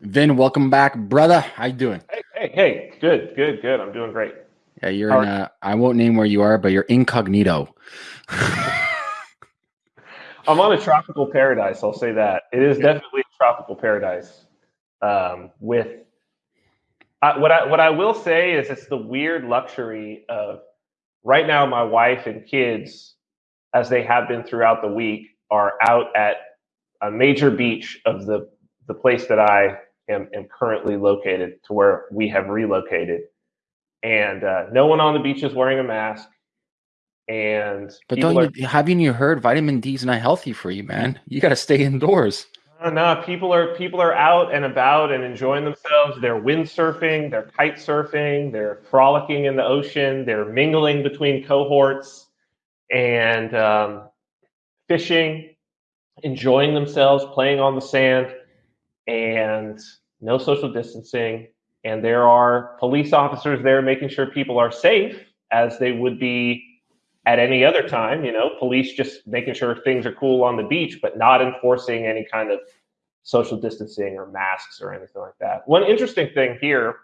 Vin, welcome back, brother. How you doing? Hey, hey, hey. Good, good, good. I'm doing great. Yeah, you're How in a, I won't name where you are, but you're incognito. I'm on a tropical paradise. I'll say that it is definitely a tropical paradise. Um, with I, what I what I will say is it's the weird luxury of right now. My wife and kids, as they have been throughout the week, are out at a major beach of the the place that I am, am currently located to where we have relocated, and uh, no one on the beach is wearing a mask. And but don't are, you haven't you heard vitamin D is not healthy for you, man? You got to stay indoors. No, people are people are out and about and enjoying themselves. They're windsurfing, they're kite surfing, they're frolicking in the ocean, they're mingling between cohorts and um, fishing, enjoying themselves, playing on the sand, and no social distancing. And there are police officers there making sure people are safe as they would be at any other time, you know, police just making sure things are cool on the beach, but not enforcing any kind of social distancing or masks or anything like that. One interesting thing here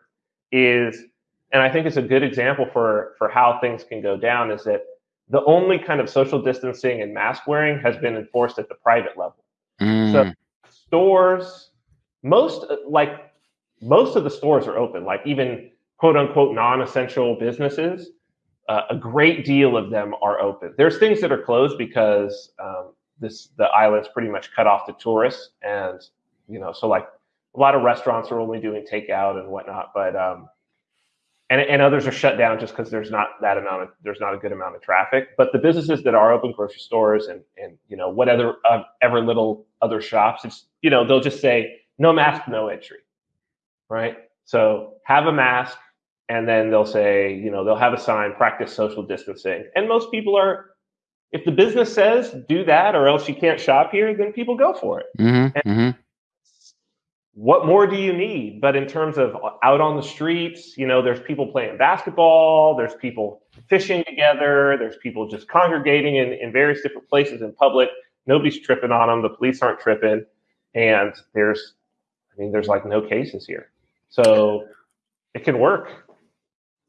is, and I think it's a good example for for how things can go down, is that the only kind of social distancing and mask wearing has been enforced at the private level. Mm. So stores, most like most of the stores are open, like even quote unquote non-essential businesses uh, a great deal of them are open. There's things that are closed because um, this the island's pretty much cut off to tourists, and you know, so like a lot of restaurants are only doing takeout and whatnot, but um, and and others are shut down just because there's not that amount of there's not a good amount of traffic. But the businesses that are open, grocery stores and and you know whatever uh, ever little other shops, it's you know they'll just say no mask, no entry, right? So have a mask, and then they'll say, you know, they'll have a sign, practice social distancing. And most people are, if the business says do that or else you can't shop here, then people go for it. Mm-hmm, mm-hmm. What more do you need? But in terms of out on the streets, you know, there's people playing basketball, there's people fishing together, there's people just congregating in, in various different places in public. Nobody's tripping on them. The police aren't tripping. And there's, I mean, there's like no cases here. So it can work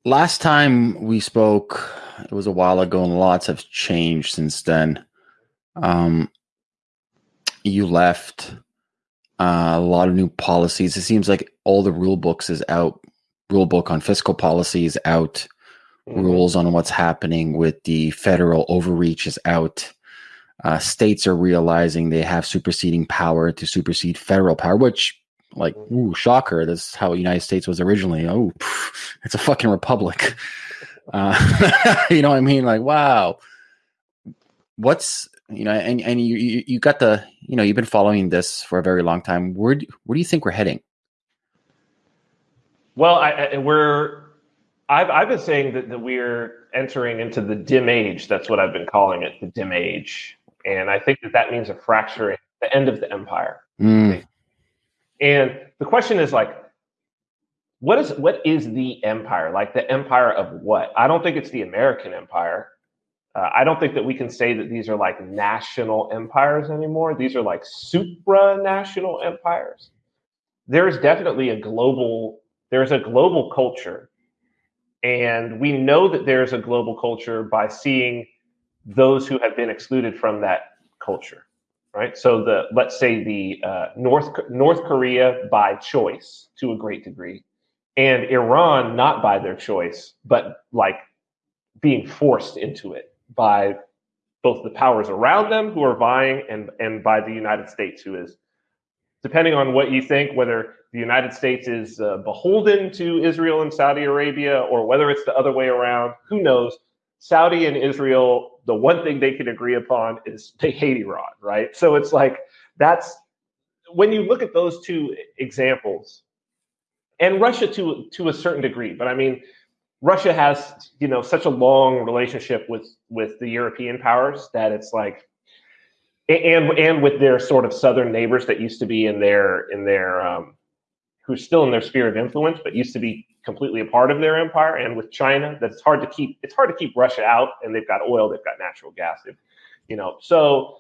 last time we spoke, it was a while ago, and lots have changed since then. Um, you left uh, a lot of new policies. It seems like all the rule books is out. Rule book on fiscal policy is out. Mm-hmm. Rules on what's happening with the federal overreach is out. Uh, states are realizing they have superseding power to supersede federal power, which like, ooh, shocker. That's how the United States was originally. Oh, pff, it's a fucking republic. Uh, you know what I mean? Like, wow. What's you know, and and you, you you got the you know you've been following this for a very long time. Where do, where do you think we're heading? Well, I, I, we're I've I've been saying that, that we're entering into the dim age. That's what I've been calling it, the dim age, and I think that that means a fracturing, the end of the empire. Mm. And the question is like, what is what is the empire? Like the empire of what? I don't think it's the American empire. Uh, I don't think that we can say that these are like national empires anymore. These are like supranational empires. There's definitely a global there's a global culture. And we know that there's a global culture by seeing those who have been excluded from that culture right? So the let's say the uh, North North Korea by choice to a great degree, and Iran not by their choice, but like being forced into it by both the powers around them who are vying and and by the United States who is depending on what you think whether the United States is uh, beholden to Israel and Saudi Arabia or whether it's the other way around who knows Saudi and Israel, the one thing they can agree upon is they hate Iran, right? So it's like that's when you look at those two examples, and Russia to to a certain degree, but I mean, Russia has you know such a long relationship with with the European powers that it's like, and and with their sort of southern neighbors that used to be in their in their um, who's still in their sphere of influence, but used to be completely a part of their empire. And with China, that's hard to keep. It's hard to keep Russia out, and they've got oil, they've got natural gas, you know. So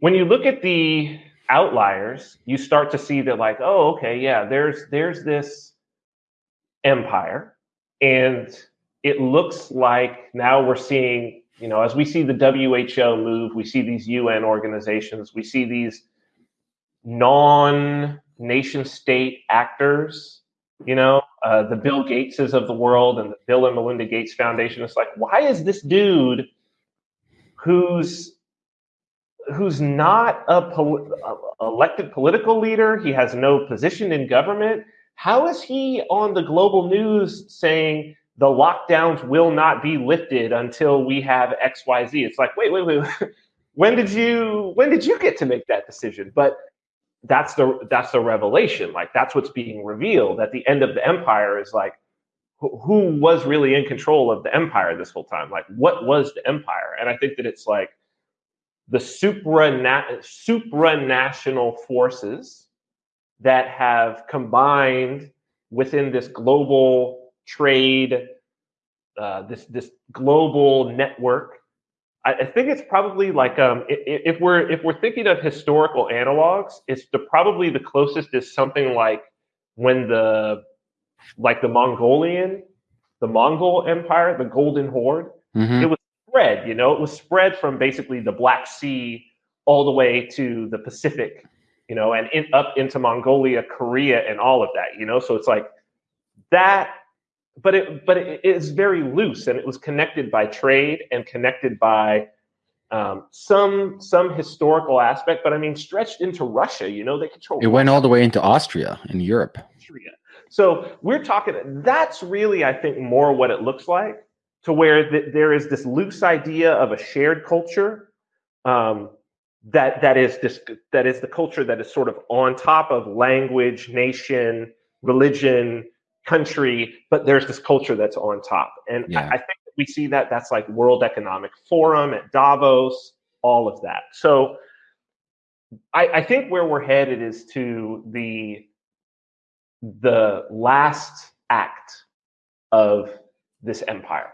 when you look at the outliers, you start to see that like, oh, okay, yeah, there's there's this empire, and it looks like now we're seeing, you know, as we see the WHO move, we see these UN organizations, we see these non-nation state actors, you know, uh, the Bill Gateses of the world and the Bill and Melinda Gates Foundation. It's like, why is this dude who's who's not a, pol- a elected political leader? He has no position in government. How is he on the global news saying the lockdowns will not be lifted until we have X, Y, Z? It's like, wait, wait, wait. when did you when did you get to make that decision? But that's the that's the revelation. Like that's what's being revealed at the end of the empire is like who was really in control of the empire this whole time? Like what was the empire? And I think that it's like the supra supranational forces that have combined within this global trade, uh, this this global network. I, I think it's probably like um, if, if we're if we're thinking of historical analogs, it's the probably the closest is something like when the like the Mongolian, the Mongol Empire, the Golden Horde. Mm-hmm. It was spread, you know, it was spread from basically the Black Sea all the way to the Pacific, you know, and in, up into Mongolia, Korea, and all of that, you know. So it's like that, but it but it is very loose, and it was connected by trade and connected by um, some some historical aspect. But I mean, stretched into Russia, you know, they control. It went all the way into Austria in Europe. Austria. So we're talking. That's really, I think, more what it looks like to where th- there is this loose idea of a shared culture um, that that is this that is the culture that is sort of on top of language, nation, religion, country, but there's this culture that's on top, and yeah. I, I think we see that that's like World Economic Forum at Davos, all of that. So I, I think where we're headed is to the the last act of this empire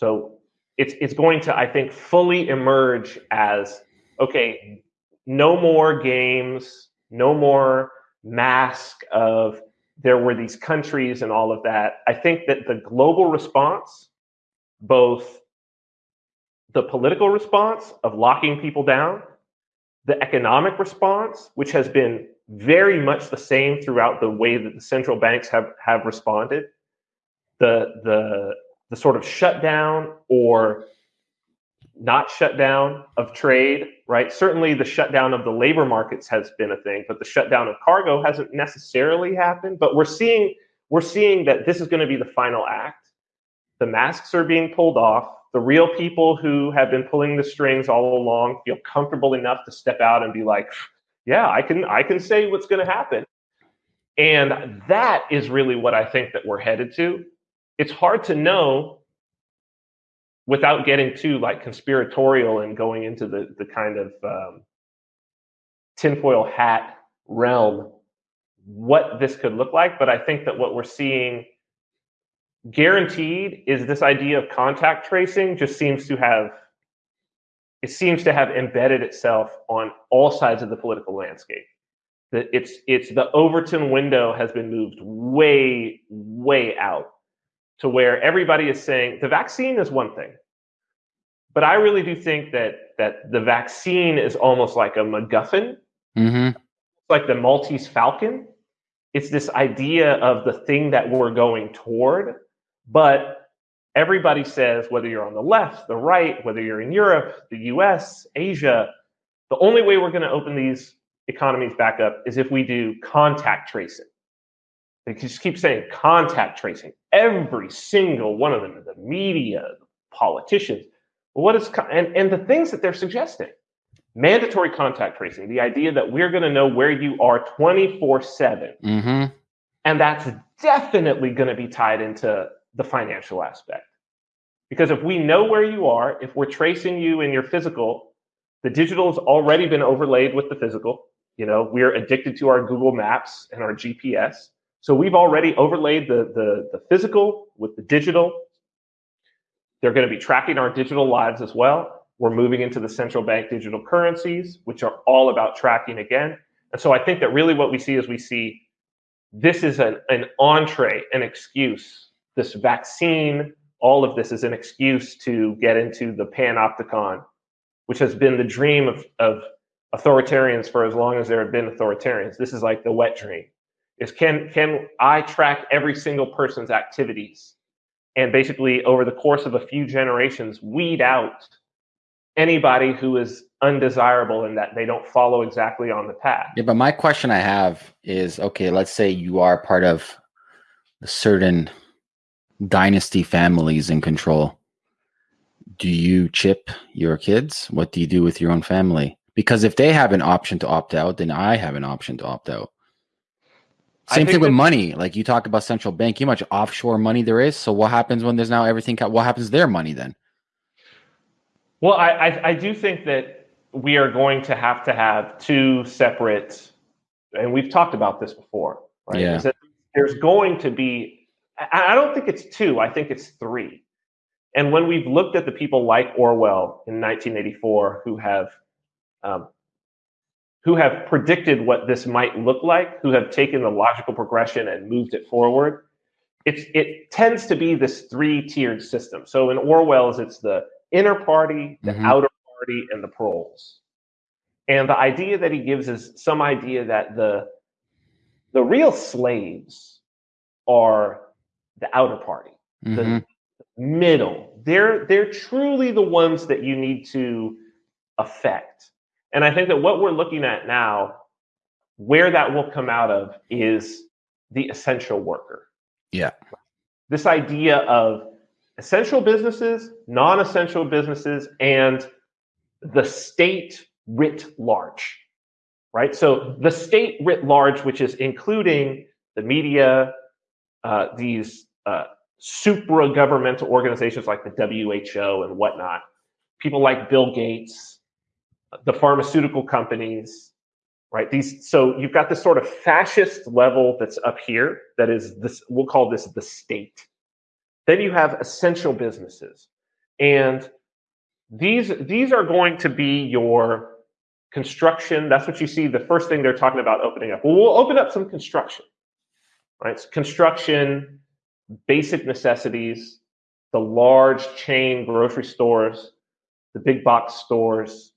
so it's it's going to, I think, fully emerge as okay, no more games, no more mask of there were these countries and all of that. I think that the global response, both the political response of locking people down, the economic response, which has been very much the same throughout the way that the central banks have, have responded, the the the sort of shutdown or not shutdown of trade, right? Certainly the shutdown of the labor markets has been a thing, but the shutdown of cargo hasn't necessarily happened. But we're seeing we're seeing that this is going to be the final act. The masks are being pulled off. The real people who have been pulling the strings all along feel comfortable enough to step out and be like, yeah, I can I can say what's going to happen. And that is really what I think that we're headed to it's hard to know without getting too like conspiratorial and going into the the kind of um, tinfoil hat realm what this could look like. But I think that what we're seeing guaranteed is this idea of contact tracing just seems to have it seems to have embedded itself on all sides of the political landscape that it's it's the overton window has been moved way way out to where everybody is saying the vaccine is one thing. But I really do think that that the vaccine is almost like a MacGuffin, mm-hmm. like the Maltese Falcon. It's this idea of the thing that we're going toward, but everybody says whether you're on the left, the right, whether you're in Europe, the U.S., Asia, the only way we're going to open these economies back up is if we do contact tracing. They just keep saying contact tracing. Every single one of them, the media, the politicians. What is and, and the things that they're suggesting? Mandatory contact tracing, the idea that we're going to know where you are 24 7. Mm-hmm. And that's definitely going to be tied into the financial aspect. Because if we know where you are, if we're tracing you in your physical, the digital has already been overlaid with the physical. You know, we're addicted to our Google Maps and our GPS. So we've already overlaid the, the, the physical with the digital. They're going to be tracking our digital lives as well. We're moving into the central bank digital currencies, which are all about tracking again. And so I think that really what we see is we see this is an, an entree, an excuse. This vaccine, all of this is an excuse to get into the panopticon, which has been the dream of, of authoritarians for as long as there have been authoritarians. This is like the wet dream. Is can can I track every single person's activities and basically over the course of a few generations weed out anybody who is undesirable and that they don't follow exactly on the path. Yeah, but my question I have is okay, let's say you are part of certain dynasty families in control. Do you chip your kids? What do you do with your own family? Because if they have an option to opt out, then I have an option to opt out. Same thing with money. Like you talk about central bank, how much offshore money there is. So what happens when there's now everything? What happens to their money then? Well, I, I, I do think that we are going to have to have two separate, and we've talked about this before, right? Yeah. there's going to be, I, I don't think it's two, I think it's three. And when we've looked at the people like Orwell in 1984 who have um, who have predicted what this might look like, who have taken the logical progression and moved it forward, it's, it tends to be this three-tiered system. So in Orwell's, it's the inner party, the mm-hmm. outer party, and the proles. And the idea that he gives is some idea that the the real slaves are the outer party, mm-hmm. the middle. They're they're truly the ones that you need to affect. And I think that what we're looking at now, where that will come out of, is the essential worker. Yeah. This idea of essential businesses, non essential businesses, and the state writ large, right? So the state writ large, which is including the media, uh, these uh, supra governmental organizations like the WHO and whatnot, people like Bill Gates, the pharmaceutical companies, right? These so you've got this sort of fascist level that's up here that is this we'll call this the state. Then you have essential businesses. And these these are going to be your construction. That's what you see. The first thing they're talking about opening up. Well, we'll open up some construction, right? So construction, basic necessities, the large chain grocery stores, the big box stores,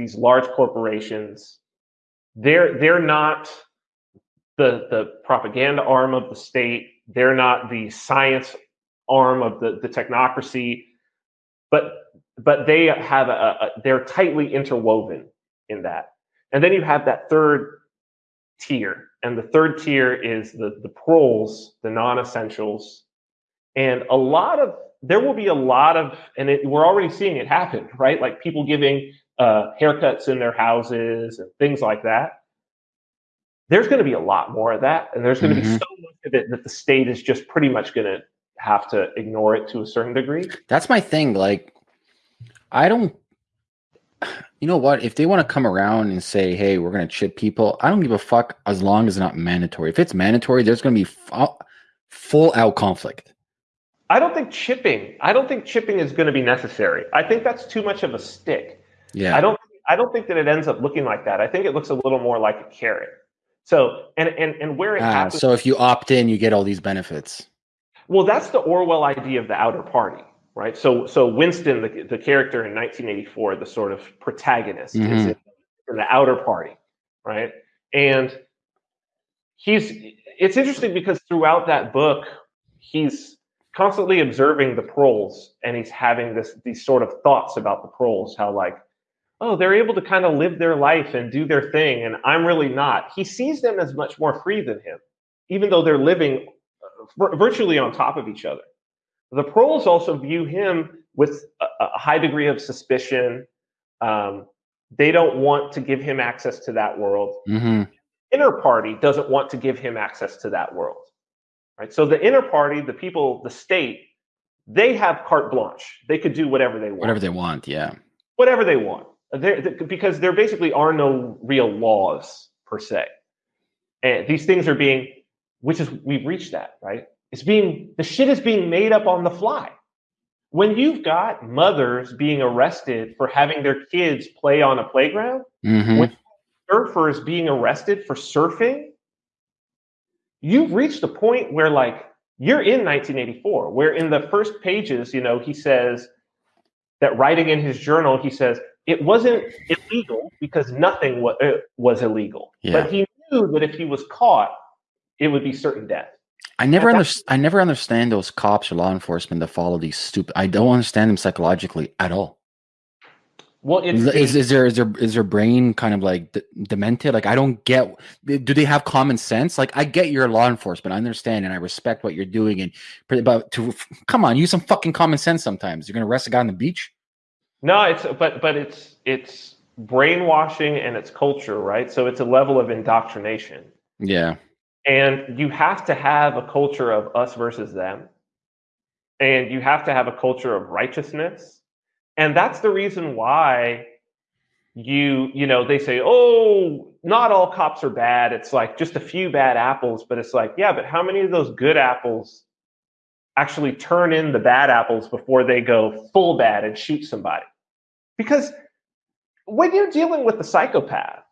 these large corporations. They're they're not the the propaganda arm of the state. They're not the science arm of the, the technocracy, but but they have a, a they're tightly interwoven in that. And then you have that third tier, and the third tier is the the proles, the non-essentials, and a lot of there will be a lot of, and it, we're already seeing it happen, right? Like people giving uh, haircuts in their houses and things like that. There's going to be a lot more of that, and there's going to mm-hmm. be so much of it that the state is just pretty much going to have to ignore it to a certain degree. That's my thing. Like, I don't. You know what? If they want to come around and say, "Hey, we're going to chip people," I don't give a fuck as long as it's not mandatory. If it's mandatory, there's going to be f- full out conflict. I don't think chipping. I don't think chipping is going to be necessary. I think that's too much of a stick. Yeah. I don't. I don't think that it ends up looking like that. I think it looks a little more like a carrot. So and and and where it ah, happens. So if you opt in, you get all these benefits. Well, that's the Orwell idea of the outer party, right? So, so Winston, the, the character in 1984, the sort of protagonist, mm-hmm. is in, the outer party, right? And he's it's interesting because throughout that book, he's constantly observing the proles and he's having this these sort of thoughts about the proles, how like, oh, they're able to kind of live their life and do their thing, and I'm really not. He sees them as much more free than him, even though they're living virtually on top of each other. The proles also view him with a, a high degree of suspicion. Um, they don't want to give him access to that world. Mm-hmm. Inner party doesn't want to give him access to that world. Right. So the inner party, the people, the state, they have carte blanche. They could do whatever they want. Whatever they want, yeah. Whatever they want, they're, because there basically are no real laws per se, and these things are being which is we've reached that, right? It's being the shit is being made up on the fly. when you've got mothers being arrested for having their kids play on a playground, Mhm. when surfers being arrested for surfing, you've reached a point where like you're in 1984, where in the first pages, you know, he says that writing in his journal, he says it wasn't illegal because nothing wa- uh, was illegal, Yeah. but he knew that if he was caught, it would be certain death. I never understand. I never understand those cops or law enforcement that follow these stupid. I don't understand them psychologically at all. Well, it's Is, is there is there is their brain kind of like d- demented? Like I don't get. Do they have common sense? Like I get you're law enforcement. I understand and I respect what you're doing. And but to come on, use some fucking common sense. Sometimes you're gonna arrest a guy on the beach. No, it's but but it's it's brainwashing and it's culture, right? So it's a level of indoctrination. Yeah. And you have to have a culture of us versus them. And you have to have a culture of righteousness. And that's the reason why you, you know, they say, oh, not all cops are bad. It's like just a few bad apples. But it's like, yeah, but how many of those good apples actually turn in the bad apples before they go full bad and shoot somebody? Because when you're dealing with the psychopath,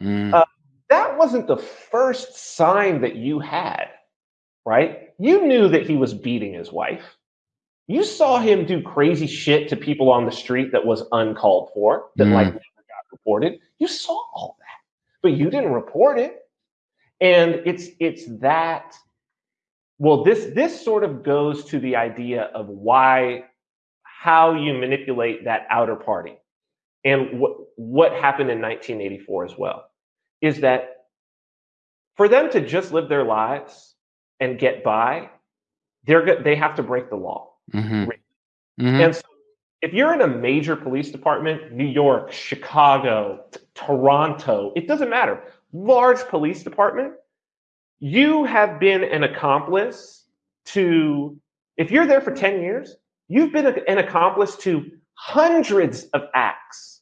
Mm. Uh, that wasn't the first sign that you had, right? You knew that he was beating his wife. You saw him do crazy shit to people on the street that was uncalled for, that Mm. like never got reported. You saw all that, but you didn't report it. And it's it's that. Well, this this sort of goes to the idea of why, how you manipulate that outer party, and what what happened in 1984 as well is that for them to just live their lives and get by, they're they have to break the law. hmm Re- hmm And so if you're in a major police department, New York, Chicago, t- Toronto, it doesn't matter, large police department, you have been an accomplice to, if you're there for 10 years, you've been an accomplice to hundreds of acts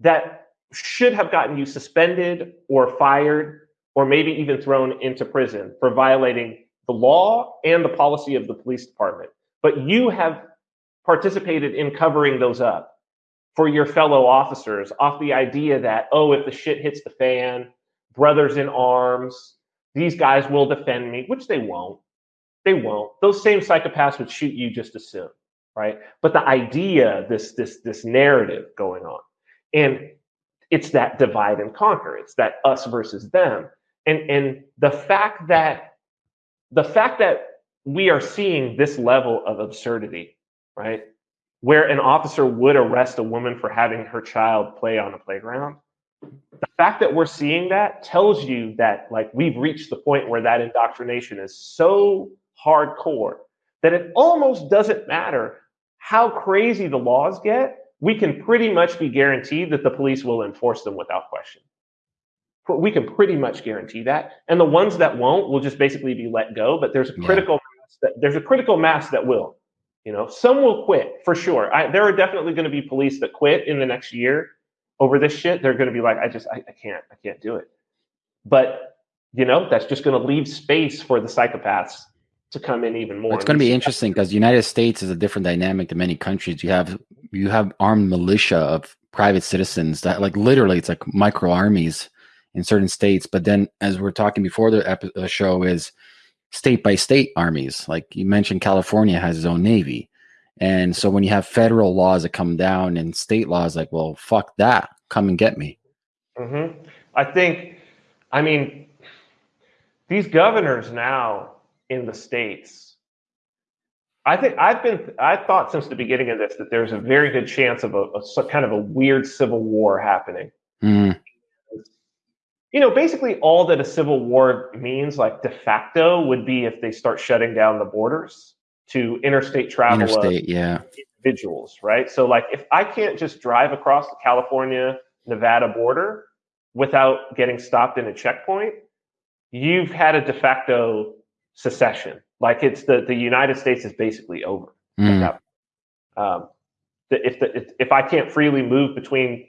that should have gotten you suspended or fired or maybe even thrown into prison for violating the law and the policy of the police department. But you have participated in covering those up for your fellow officers off the idea that, oh, if the shit hits the fan, brothers in arms, these guys will defend me, which they won't. They won't. Those same psychopaths would shoot you just as soon, right? But the idea, this this this narrative going on, and it's that divide and conquer. It's that us versus them, and and the fact that the fact that we are seeing this level of absurdity, right? Where an officer would arrest a woman for having her child play on a playground. The fact that we're seeing that tells you that like we've reached the point where that indoctrination is so hardcore that it almost doesn't matter how crazy the laws get. We can pretty much be guaranteed that the police will enforce them without question. We can pretty much guarantee that, and the ones that won't will just basically be let go. But there's a Yeah. critical mass that there's a critical mass that will. You know, some will quit for sure. I, there are definitely going to be police that quit in the next year over this shit. They're going to be like, I just, I, I can't, I can't do it. But you know, that's just going to leave space for the psychopaths to come in even more. It's going to be interesting because the United States is a different dynamic than many countries. You have you have armed militia of private citizens that like literally it's like micro armies in certain states. But then, as we're talking before the epi- uh, show, is state by state armies. Like you mentioned, California has its own navy, and so when you have federal laws that come down and state laws, like well, fuck that, come and get me. hmm I think, I mean, these governors now in the states. I think I've been. I thought since the beginning of this that there's a very good chance of a, a kind of a weird civil war happening. Mm, You know, basically all that a civil war means, like de facto, would be if they start shutting down the borders to interstate travel of yeah, individuals, right? So, like, if I can't just drive across the California Nevada border without getting stopped in a checkpoint, you've had a de facto secession. Like, it's the the United States is basically over. Mm. Um, if the if, if I can't freely move between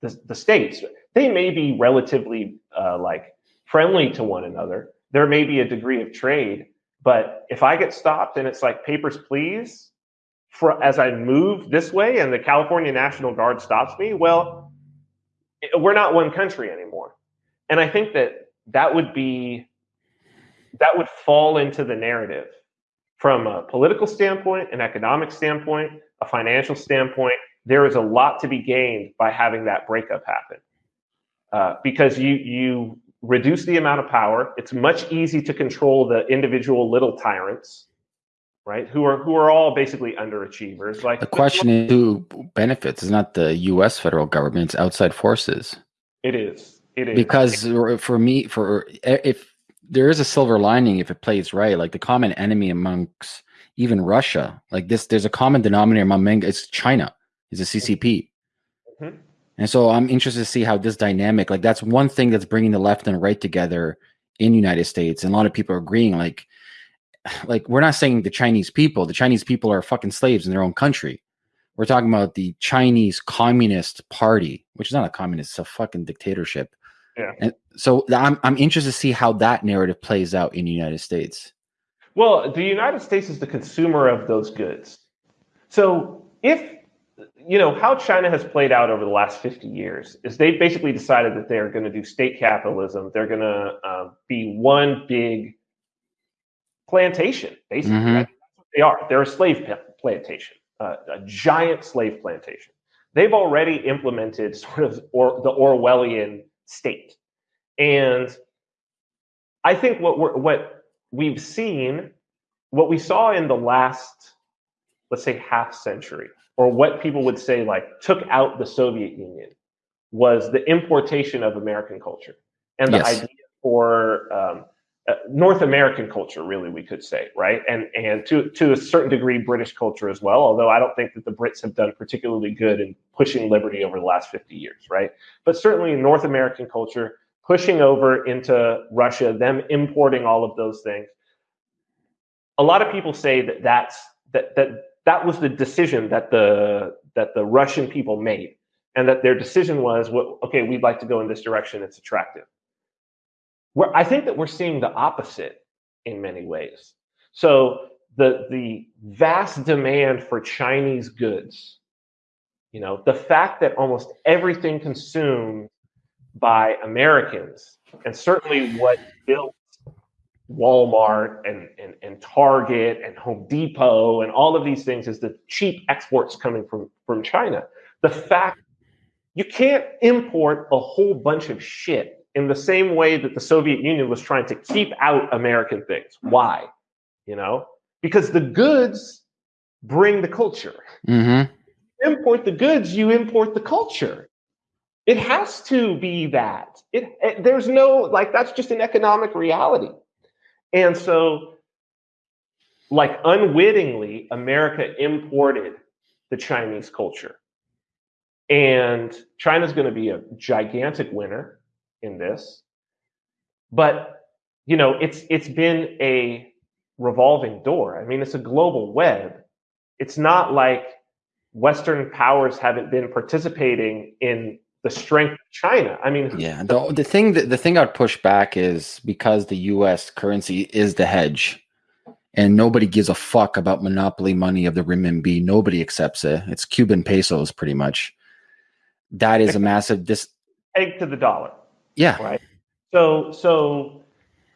the, the states, they may be relatively uh, like friendly to one another. There may be a degree of trade, but if I get stopped and it's like papers, please, for as I move this way and the California National Guard stops me, well, we're not one country anymore. And I think that that would be that would fall into the narrative from a political standpoint, an economic standpoint, a financial standpoint. There is a lot to be gained by having that breakup happen uh, because you you reduce the amount of power. It's much easier to control the individual little tyrants, right? Who are who are all basically underachievers. Like the question is who benefits is not the U.S. federal government; it's outside forces. It is. It is because for me, for if there is a silver lining if it plays right, like the common enemy amongst even Russia, like this, there's a common denominator among men. It's China. Is a CCP. Mm-hmm. And so I'm interested to see how this dynamic, like that's one thing that's bringing the left and right together in United States. And a lot of people are agreeing, like, like we're not saying the Chinese people, the Chinese people are fucking slaves in their own country. We're talking about the Chinese Communist Party, which is not a communist, it's a fucking dictatorship. Yeah. And so I'm I'm interested to see how that narrative plays out in the United States. Well, the United States is the consumer of those goods. So if you know, how China has played out over the last 50 years is they've basically decided that they're going to do state capitalism. They're going to uh, be one big plantation, basically. Mm-hmm. That's what they are. They're a slave plantation, uh, a giant slave plantation. They've already implemented sort of or, the Orwellian state. And I think what we're, what we've seen, what we saw in the last, let's say, half century or what people would say like took out the Soviet Union was the importation of American culture and the yes. idea for um, uh, North American culture, really, we could say, right? And and to to a certain degree, British culture as well. Although I don't think that the Brits have done particularly good in pushing liberty over the last fifty years, right? But certainly North American culture, pushing over into Russia, them importing all of those things. A lot of people say that that's that that that was the decision that the that the Russian people made, and that their decision was, well, okay, we'd like to go in this direction. It's attractive. I think that we're seeing the opposite in many ways. So the the vast demand for Chinese goods, you know, the fact that almost everything consumed by Americans, and certainly what built Walmart and, and, and Target and Home Depot and all of these things is the cheap exports coming from, from China. The fact you can't import a whole bunch of shit in the same way that the Soviet Union was trying to keep out American things. Why? You know, because the goods bring the culture. Mm-hmm. Import the goods, you import the culture. It has to be that. It, it there's no like that's just an economic reality. And so, like unwittingly, America imported the Chinese culture. And China's going to be a gigantic winner in this. But, you know, it's it's been a revolving door. I mean, it's a global web. It's not like Western powers haven't been participating in the strength of China. I mean, yeah. The the thing that the thing I'd push back is because the U.S. currency is the hedge, and nobody gives a fuck about monopoly money of the renminbi. Nobody accepts it. It's Cuban pesos, pretty much. That is a massive dis. Egg to the dollar. Yeah. Right. So so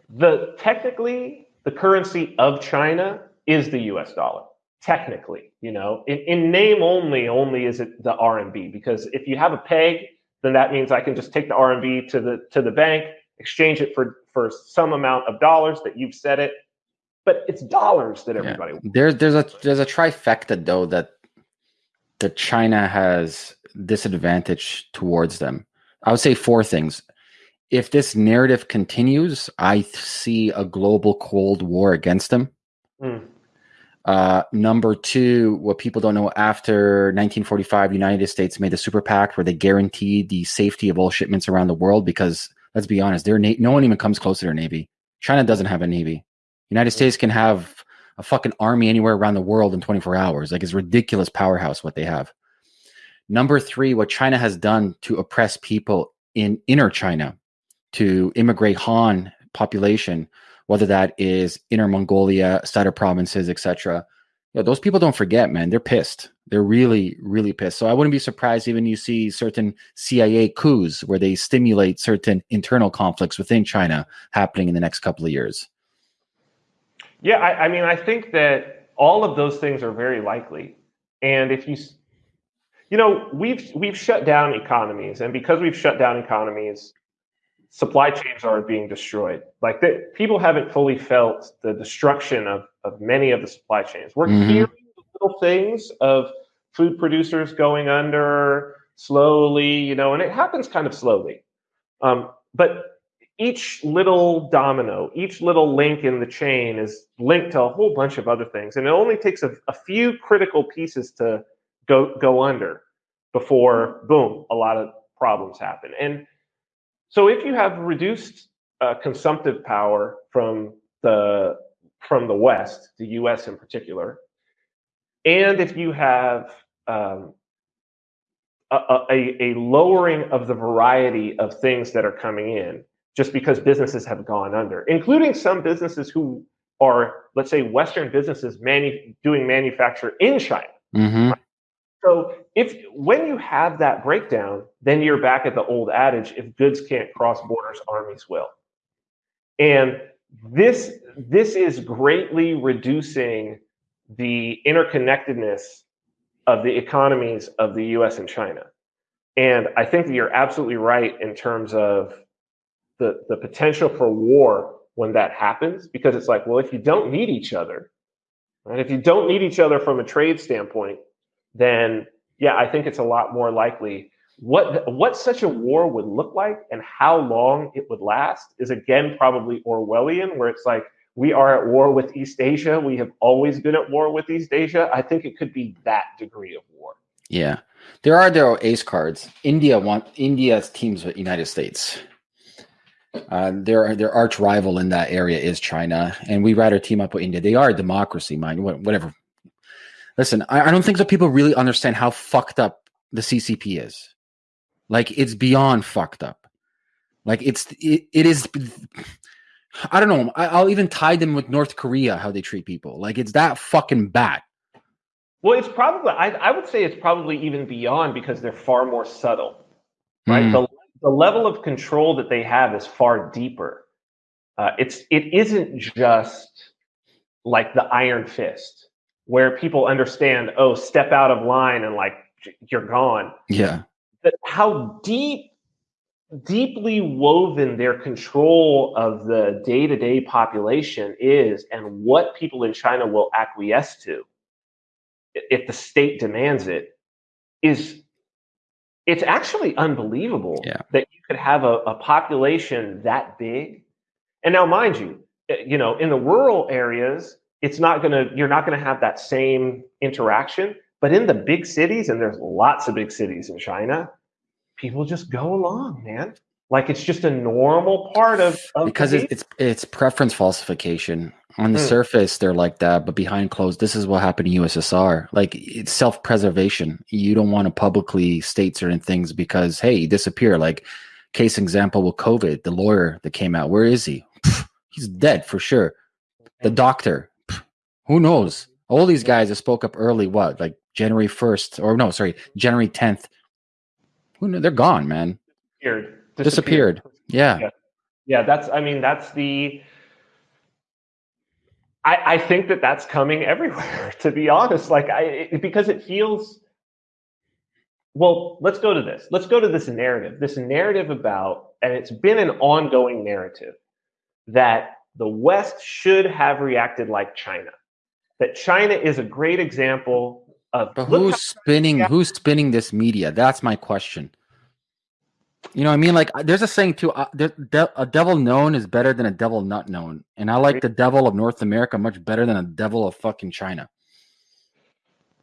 the technically the currency of China is the U.S. dollar technically you know in, in name only only is it the rmb because if you have a peg then that means i can just take the rmb to the to the bank exchange it for for some amount of dollars that you've set it but it's dollars that everybody yeah. there's there's a there's a trifecta though that that china has disadvantage towards them i would say four things if this narrative continues i see a global cold war against them mm. Uh, number two, what people don't know after 1945, United States made the super pact where they guaranteed the safety of all shipments around the world because let's be honest, their na- no one even comes close to their navy. China doesn't have a navy. United States can have a fucking army anywhere around the world in 24 hours. Like it's ridiculous powerhouse what they have. Number three, what China has done to oppress people in inner China, to immigrate Han population whether that is Inner Mongolia, Cider provinces, etc. Those people don't forget, man. They're pissed. They're really, really pissed. So I wouldn't be surprised even you see certain CIA coups where they stimulate certain internal conflicts within China happening in the next couple of years. Yeah, I, I mean, I think that all of those things are very likely. And if you, you know, we've we've shut down economies, and because we've shut down economies, supply chains are being destroyed. Like that, people haven't fully felt the destruction of of many of the supply chains. We're mm-hmm. hearing little things of food producers going under slowly, you know, and it happens kind of slowly. Um, but each little domino, each little link in the chain is linked to a whole bunch of other things, and it only takes a, a few critical pieces to go go under before boom, a lot of problems happen. And so, if you have reduced uh, consumptive power from the from the West, the U.S. in particular, and if you have um, a, a, a lowering of the variety of things that are coming in, just because businesses have gone under, including some businesses who are, let's say, Western businesses manu- doing manufacture in China. Mm-hmm. So if when you have that breakdown, then you're back at the old adage: if goods can't cross borders, armies will. And this this is greatly reducing the interconnectedness of the economies of the U.S. and China. And I think that you're absolutely right in terms of the the potential for war when that happens, because it's like, well, if you don't need each other, right? If you don't need each other from a trade standpoint, then yeah, I think it's a lot more likely. What what such a war would look like and how long it would last is again probably Orwellian, where it's like we are at war with East Asia. We have always been at war with East Asia. I think it could be that degree of war. Yeah, there are there are ace cards. India want India's teams with United States. Uh, their their arch rival in that area is China, and we rather team up with India. They are a democracy, mind whatever Listen, I, I don't think that people really understand how fucked up the CCP is. Like it's beyond fucked up. Like it's it, it is. I don't know. I, I'll even tie them with North Korea how they treat people. Like it's that fucking bad. Well, it's probably I, I would say it's probably even beyond because they're far more subtle, right? Mm. The the level of control that they have is far deeper. Uh, it's it isn't just like the iron fist where people understand, oh, step out of line and like you're gone. Yeah. But how deep, deeply woven their control of the day to day population is and what people in China will acquiesce to if the state demands it is it's actually unbelievable yeah. that you could have a, a population that big. And now, mind you, eh, you know, in the rural areas, it's not going to you're not going to have that same interaction. But in the big cities and there's lots of big cities in china people just go along man. Like it's just a normal part of, of because it's, it's, it's preference falsification. On the mm. surface they're like that but behind closed this is what happened in ussr like it's self-preservation. You don't want to publicly state certain things because hey disappear like case example with covid the lawyer that came out where is he? He's dead for sure. The doctor who knows? All these guys that spoke up early, what, like January 1st, or no, sorry, January 10th. Who knew? They're gone, man. Disappeared. Disappeared. Yeah. yeah. Yeah, that's, I mean, that's the, I, I think that that's coming everywhere, to be honest. Like, I, it, because it feels, well, let's go to this. Let's go to this narrative. This narrative about, and it's been an ongoing narrative that the West should have reacted like China that China is a great example of. But who's spinning? Who's spinning this media? That's my question. You know what I mean? Like, there's a saying too: uh, de- a devil known is better than a devil not known, and I like the devil of North America much better than a devil of fucking China.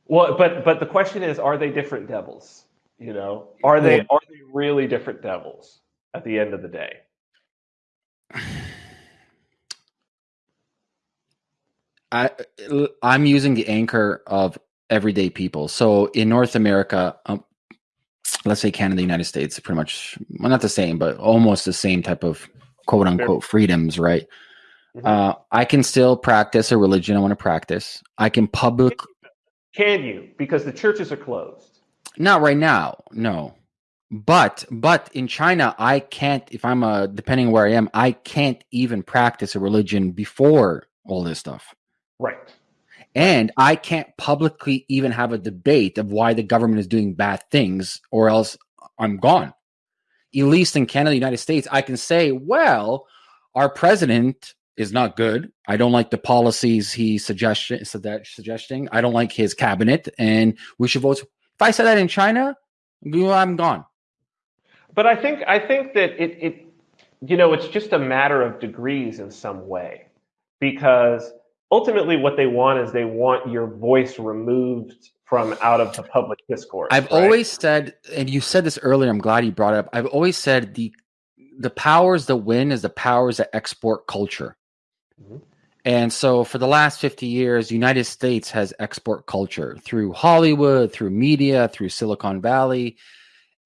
Well, but but the question is, are they different devils? You know, are they are they really different devils at the end of the day? I I'm using the anchor of everyday people. So in North America, um, let's say Canada, United States, pretty much well, not the same, but almost the same type of quote unquote freedoms, right? Mm-hmm. Uh, I can still practice a religion I want to practice. I can public. Can you? Because the churches are closed. Not right now. No. But but in China, I can't. If I'm a depending where I am, I can't even practice a religion before all this stuff. Right. And I can't publicly even have a debate of why the government is doing bad things, or else I'm gone. At least in Canada, the United States, I can say, well, our president is not good. I don't like the policies he suggestion suggesting. I don't like his cabinet, and we should vote. If I said that in China, I'm gone. But I think I think that it, it you know it's just a matter of degrees in some way because ultimately what they want is they want your voice removed from out of the public discourse. I've right? always said, and you said this earlier. I'm glad you brought it up. I've always said the the powers that win is the powers that export culture. Mm-hmm. And so for the last 50 years, United States has export culture through Hollywood, through media, through Silicon Valley.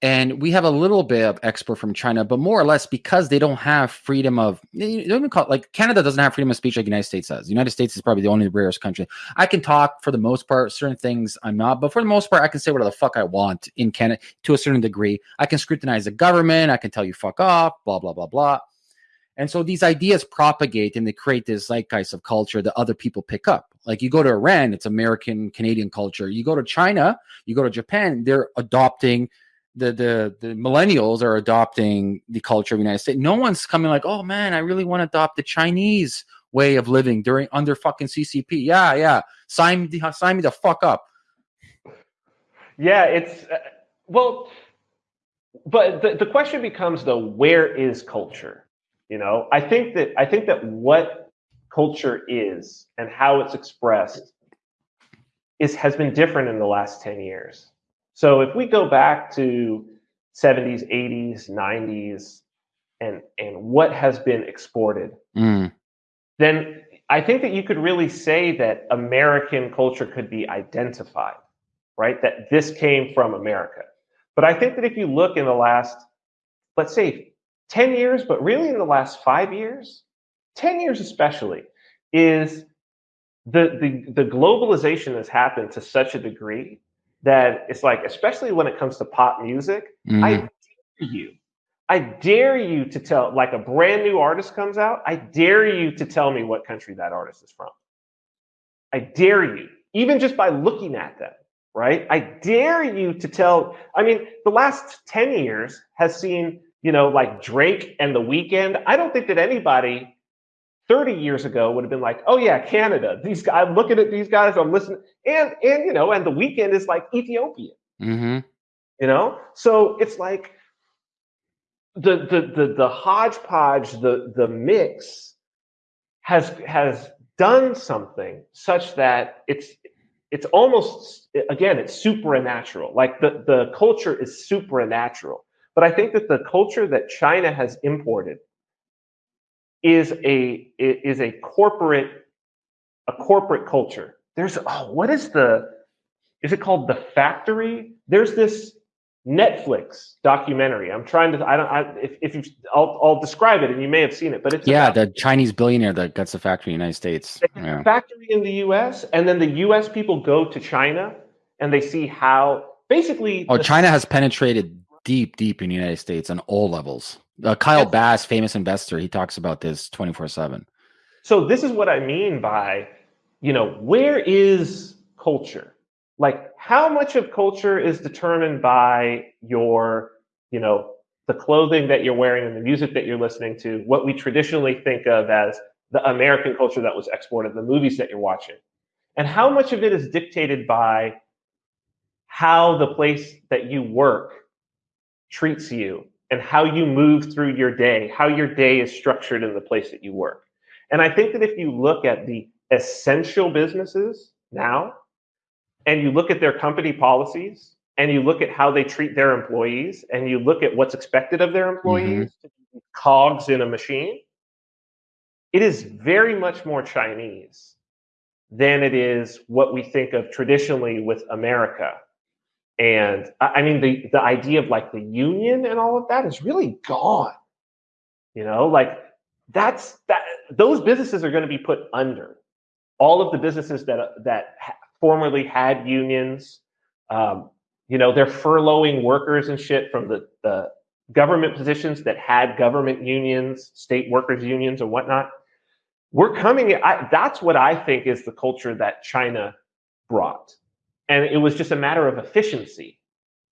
And we have a little bit of export from China, but more or less because they don't have freedom of don't even call it, like Canada doesn't have freedom of speech like the United States does. The United States is probably the only rarest country. I can talk for the most part, certain things I'm not, but for the most part, I can say whatever the fuck I want in Canada to a certain degree. I can scrutinize the government, I can tell you fuck off, blah, blah, blah, blah. And so these ideas propagate and they create this zeitgeist of culture that other people pick up. Like you go to Iran, it's American Canadian culture. You go to China, you go to Japan, they're adopting the the the millennials are adopting the culture of the United States. No one's coming like, oh man, I really want to adopt the Chinese way of living during under fucking CCP. Yeah, yeah, sign me, sign me the fuck up. Yeah, it's uh, well, but the, the question becomes though, where is culture? You know, I think that I think that what culture is and how it's expressed is has been different in the last 10 years. So if we go back to 70s, 80s, 90s, and and what has been exported, mm. then I think that you could really say that American culture could be identified, right? That this came from America. But I think that if you look in the last, let's say 10 years, but really in the last five years, 10 years especially, is the, the, the globalization has happened to such a degree that it's like, especially when it comes to pop music, mm. I dare you, I dare you to tell, like a brand new artist comes out, I dare you to tell me what country that artist is from. I dare you, even just by looking at them, right? I dare you to tell, I mean, the last 10 years has seen you know, like Drake and The Weeknd, I don't think that anybody 30 years ago would have been like, oh yeah, Canada. These guys, I'm looking at these guys, I'm listening, and and you know, and The Weeknd is like Ethiopian. Mm-hmm. You know, so it's like the the the the hodgepodge, the the mix has has done something such that it's it's almost again it's supernatural. Like the the culture is supernatural but I think that the culture that China has imported is a is a corporate a corporate culture. There's oh, what is the is it called the factory? There's this Netflix documentary. I'm trying to. I don't. I, if if you, I'll I'll describe it, and you may have seen it. But it's yeah, about, the Chinese billionaire that gets a factory in the United States. Yeah. Factory in the U.S. and then the U.S. people go to China and they see how basically. Oh, China has penetrated deep, deep in the United States on all levels. Uh, Kyle Bass, famous investor, he talks about this 24 7. So, this is what I mean by, you know, where is culture? Like, how much of culture is determined by your, you know, the clothing that you're wearing and the music that you're listening to, what we traditionally think of as the American culture that was exported, the movies that you're watching? And how much of it is dictated by how the place that you work treats you and how you move through your day, how your day is structured in the place that you work. And I think that if you look at the essential businesses now and you look at their company policies and you look at how they treat their employees and you look at what's expected of their employees mm-hmm. cogs in a machine, it is very much more Chinese than it is what we think of traditionally with America and I mean, the, the idea of like the union and all of that is really gone. You know, like that's that those businesses are going to be put under. All of the businesses that that formerly had unions, um, you know, they're furloughing workers and shit from the, the government positions that had government unions, state workers unions, and whatnot. We're coming. I, that's what I think is the culture that China brought, and it was just a matter of efficiency,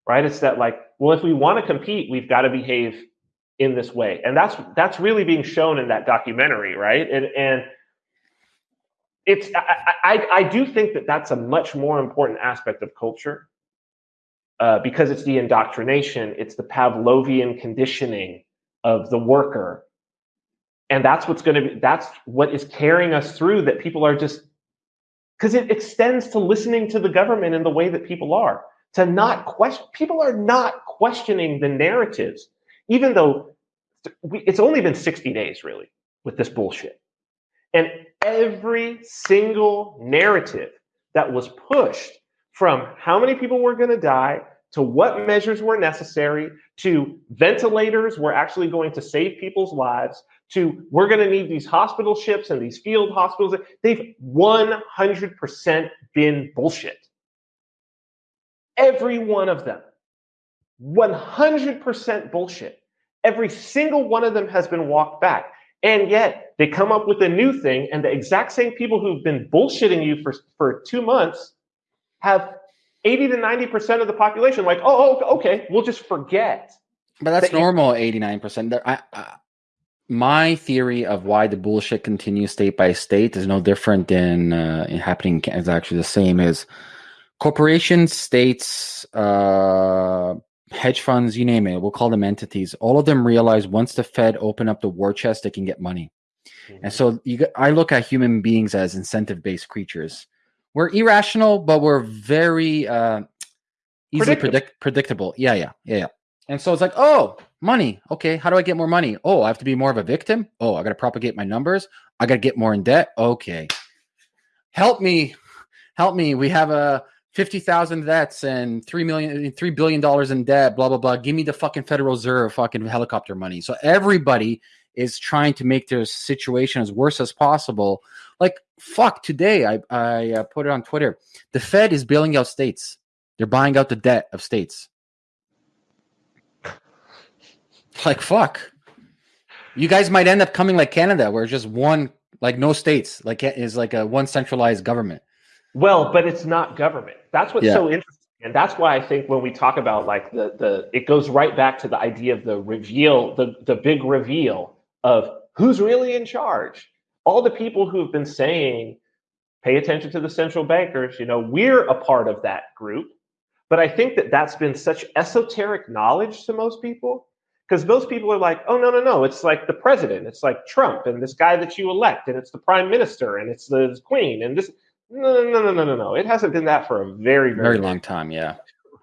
right? It's that like, well, if we want to compete, we've got to behave in this way, and that's that's really being shown in that documentary, right? And and it's I, I, I do think that that's a much more important aspect of culture uh, because it's the indoctrination, it's the Pavlovian conditioning of the worker. And that's what's going to be, that's what is carrying us through that people are just, because it extends to listening to the government in the way that people are, to not question, people are not questioning the narratives, even though we, it's only been 60 days really with this bullshit. And every single narrative that was pushed from how many people were going to die to what measures were necessary, to ventilators were actually going to save people's lives, to we're going to need these hospital ships and these field hospitals. They've 100% been bullshit. Every one of them. 100% bullshit. Every single one of them has been walked back. And yet they come up with a new thing, and the exact same people who've been bullshitting you for, for two months have 80 to 90% of the population like, oh, oh okay, we'll just forget. But that's that normal, 89%. I, I, my theory of why the bullshit continues state by state is no different than uh, happening is actually the same as corporations, states, uh, hedge funds, you name it. We'll call them entities. All of them realize once the Fed open up the war chest, they can get money. Mm-hmm. And so you, I look at human beings as incentive based creatures we're irrational, but we're very uh, easily predictable. Predict- predictable. Yeah, yeah, yeah, yeah. And so it's like, oh, money. Okay, how do I get more money? Oh, I have to be more of a victim. Oh, I got to propagate my numbers. I got to get more in debt. Okay, help me, help me. We have a fifty thousand debts and three million, three billion dollars in debt. Blah blah blah. Give me the fucking Federal Reserve fucking helicopter money. So everybody is trying to make their situation as worse as possible like fuck, today I I uh, put it on Twitter. The Fed is bailing out states. They're buying out the debt of states. Like fuck. You guys might end up coming like Canada, where just one, like no states, like is like a one centralized government. Well, but it's not government. That's what's yeah. so interesting, and that's why I think when we talk about like the the, it goes right back to the idea of the reveal, the the big reveal of who's really in charge all the people who have been saying, pay attention to the central bankers, you know, we're a part of that group. But I think that that's been such esoteric knowledge to most people because most people are like, oh, no, no, no. It's like the president, it's like Trump and this guy that you elect, and it's the prime minister and it's the queen and this. No, no, no, no, no, no. It hasn't been that for a very, very, very long time. Yeah.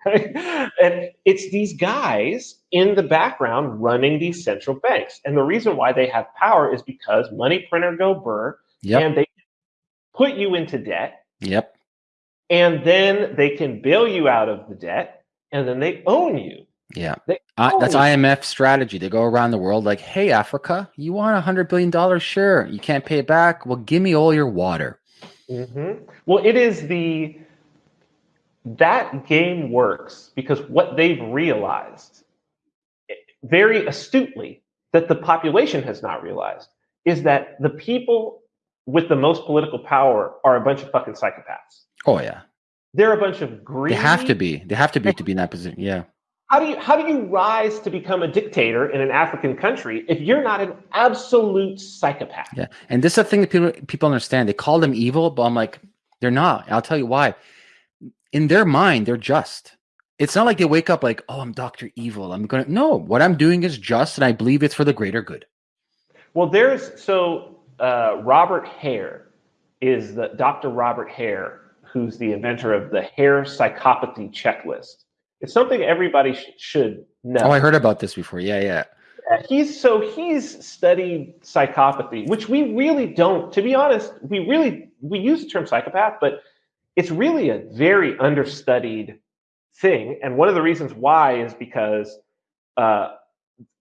Right? And it's these guys in the background running these central banks. And the reason why they have power is because money printer go burr yep. and they put you into debt. Yep. And then they can bail you out of the debt and then they own you. Yeah. Uh, that's you. IMF strategy. They go around the world like, hey, Africa, you want a $100 billion? Sure. You can't pay it back. Well, give me all your water. Mm-hmm. Well, it is the that game works because what they've realized very astutely that the population has not realized is that the people with the most political power are a bunch of fucking psychopaths. Oh yeah. They're a bunch of greedy. They have to be. They have to be to be in that position. Yeah. How do you how do you rise to become a dictator in an African country if you're not an absolute psychopath? Yeah. And this is the thing that people people understand. They call them evil, but I'm like, they're not. I'll tell you why in their mind, they're just. It's not like they wake up like, oh, I'm Dr. Evil. I'm going to, no, what I'm doing is just, and I believe it's for the greater good. Well, there's, so uh, Robert Hare is the Dr. Robert Hare, who's the inventor of the Hare psychopathy checklist. It's something everybody sh- should know. Oh, I heard about this before. Yeah, yeah. He's so he's studied psychopathy, which we really don't. To be honest, we really we use the term psychopath, but it's really a very understudied thing. And one of the reasons why is because uh,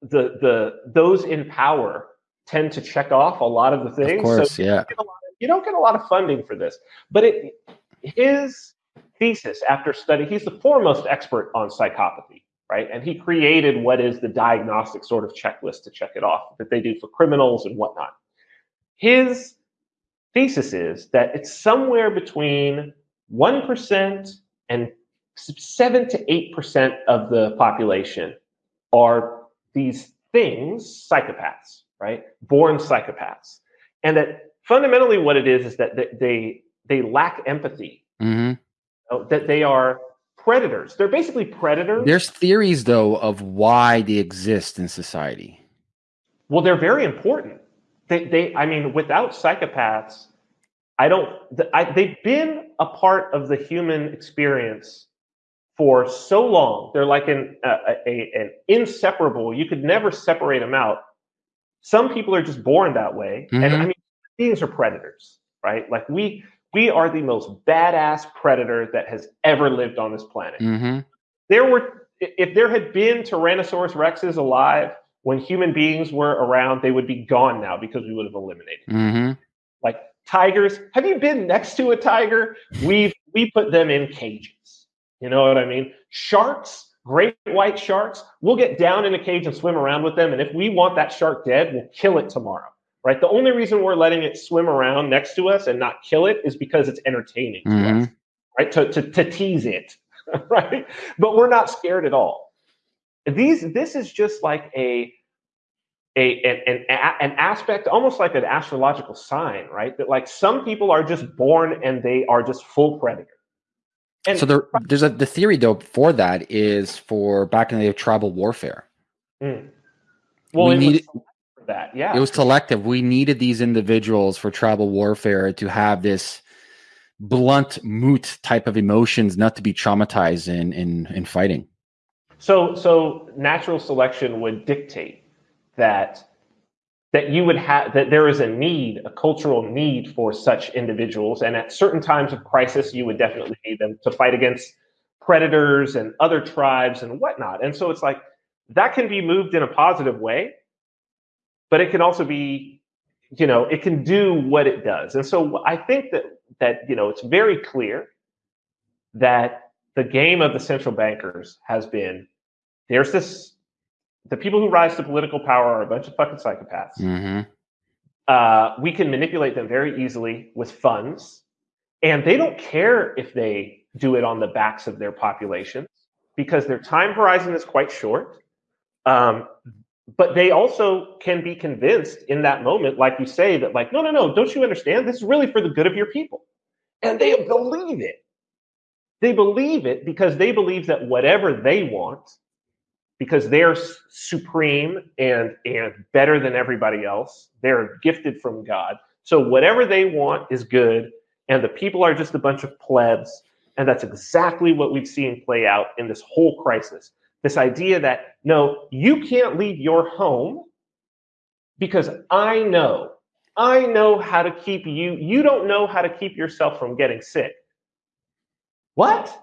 the the those in power tend to check off a lot of the things. Of course, so yeah. Of, you don't get a lot of funding for this. But it, his thesis after study, he's the foremost expert on psychopathy, right? And he created what is the diagnostic sort of checklist to check it off that they do for criminals and whatnot. His thesis is that it's somewhere between 1% and 7 to 8% of the population are these things, psychopaths, right? Born psychopaths. And that fundamentally what it is is that they they lack empathy. Mm-hmm. That they are predators. They're basically predators. There's theories though of why they exist in society. Well, they're very important. They, they I mean, without psychopaths, I don't. I, they've been a part of the human experience for so long. They're like an a, a, an inseparable. You could never separate them out. Some people are just born that way, Mhm. and I mean, beings are predators, right? Like we we are the most badass predator that has ever lived on this planet. Mm-hmm. There were if there had been Tyrannosaurus rexes alive when human beings were around, they would be gone now because we would have eliminated. Mm-hmm. like tigers have you been next to a tiger we've we put them in cages you know what i mean sharks great white sharks we'll get down in a cage and swim around with them and if we want that shark dead we'll kill it tomorrow right the only reason we're letting it swim around next to us and not kill it is because it's entertaining to Mhm. us right to, to, to tease it right but we're not scared at all these this is just like a a, an, an, an aspect, almost like an astrological sign, right? That like some people are just born and they are just full predator. And So there, there's a the theory though for that is for back in the day of tribal warfare. Mm. well, we need- that, yeah. It was selective. We needed these individuals for tribal warfare to have this blunt, moot type of emotions, not to be traumatized in in in fighting. so so natural selection would dictate that that you would have that there is a need, a cultural need for such individuals, and at certain times of crisis, you would definitely need them to fight against predators and other tribes and whatnot. And so it's like that can be moved in a positive way, but it can also be, you know, it can do what it does. And so I think that that you know it's very clear that the game of the central bankers has been there's this the people who rise to political power are a bunch of fucking psychopaths. Mm-hmm. Uh, we can manipulate them very easily with funds, and they don't care if they do it on the backs of their populations because their time horizon is quite short. Um, but they also can be convinced in that moment, like you say, that like, no, no, no, don't you understand? This is really for the good of your people, and they believe it. They believe it because they believe that whatever they want because they're supreme and and better than everybody else. They're gifted from God. So whatever they want is good, and the people are just a bunch of plebs. And that's exactly what we've seen play out in this whole crisis. This idea that no, you can't leave your home because I know, I know how to keep you. You don't know how to keep yourself from getting sick. What?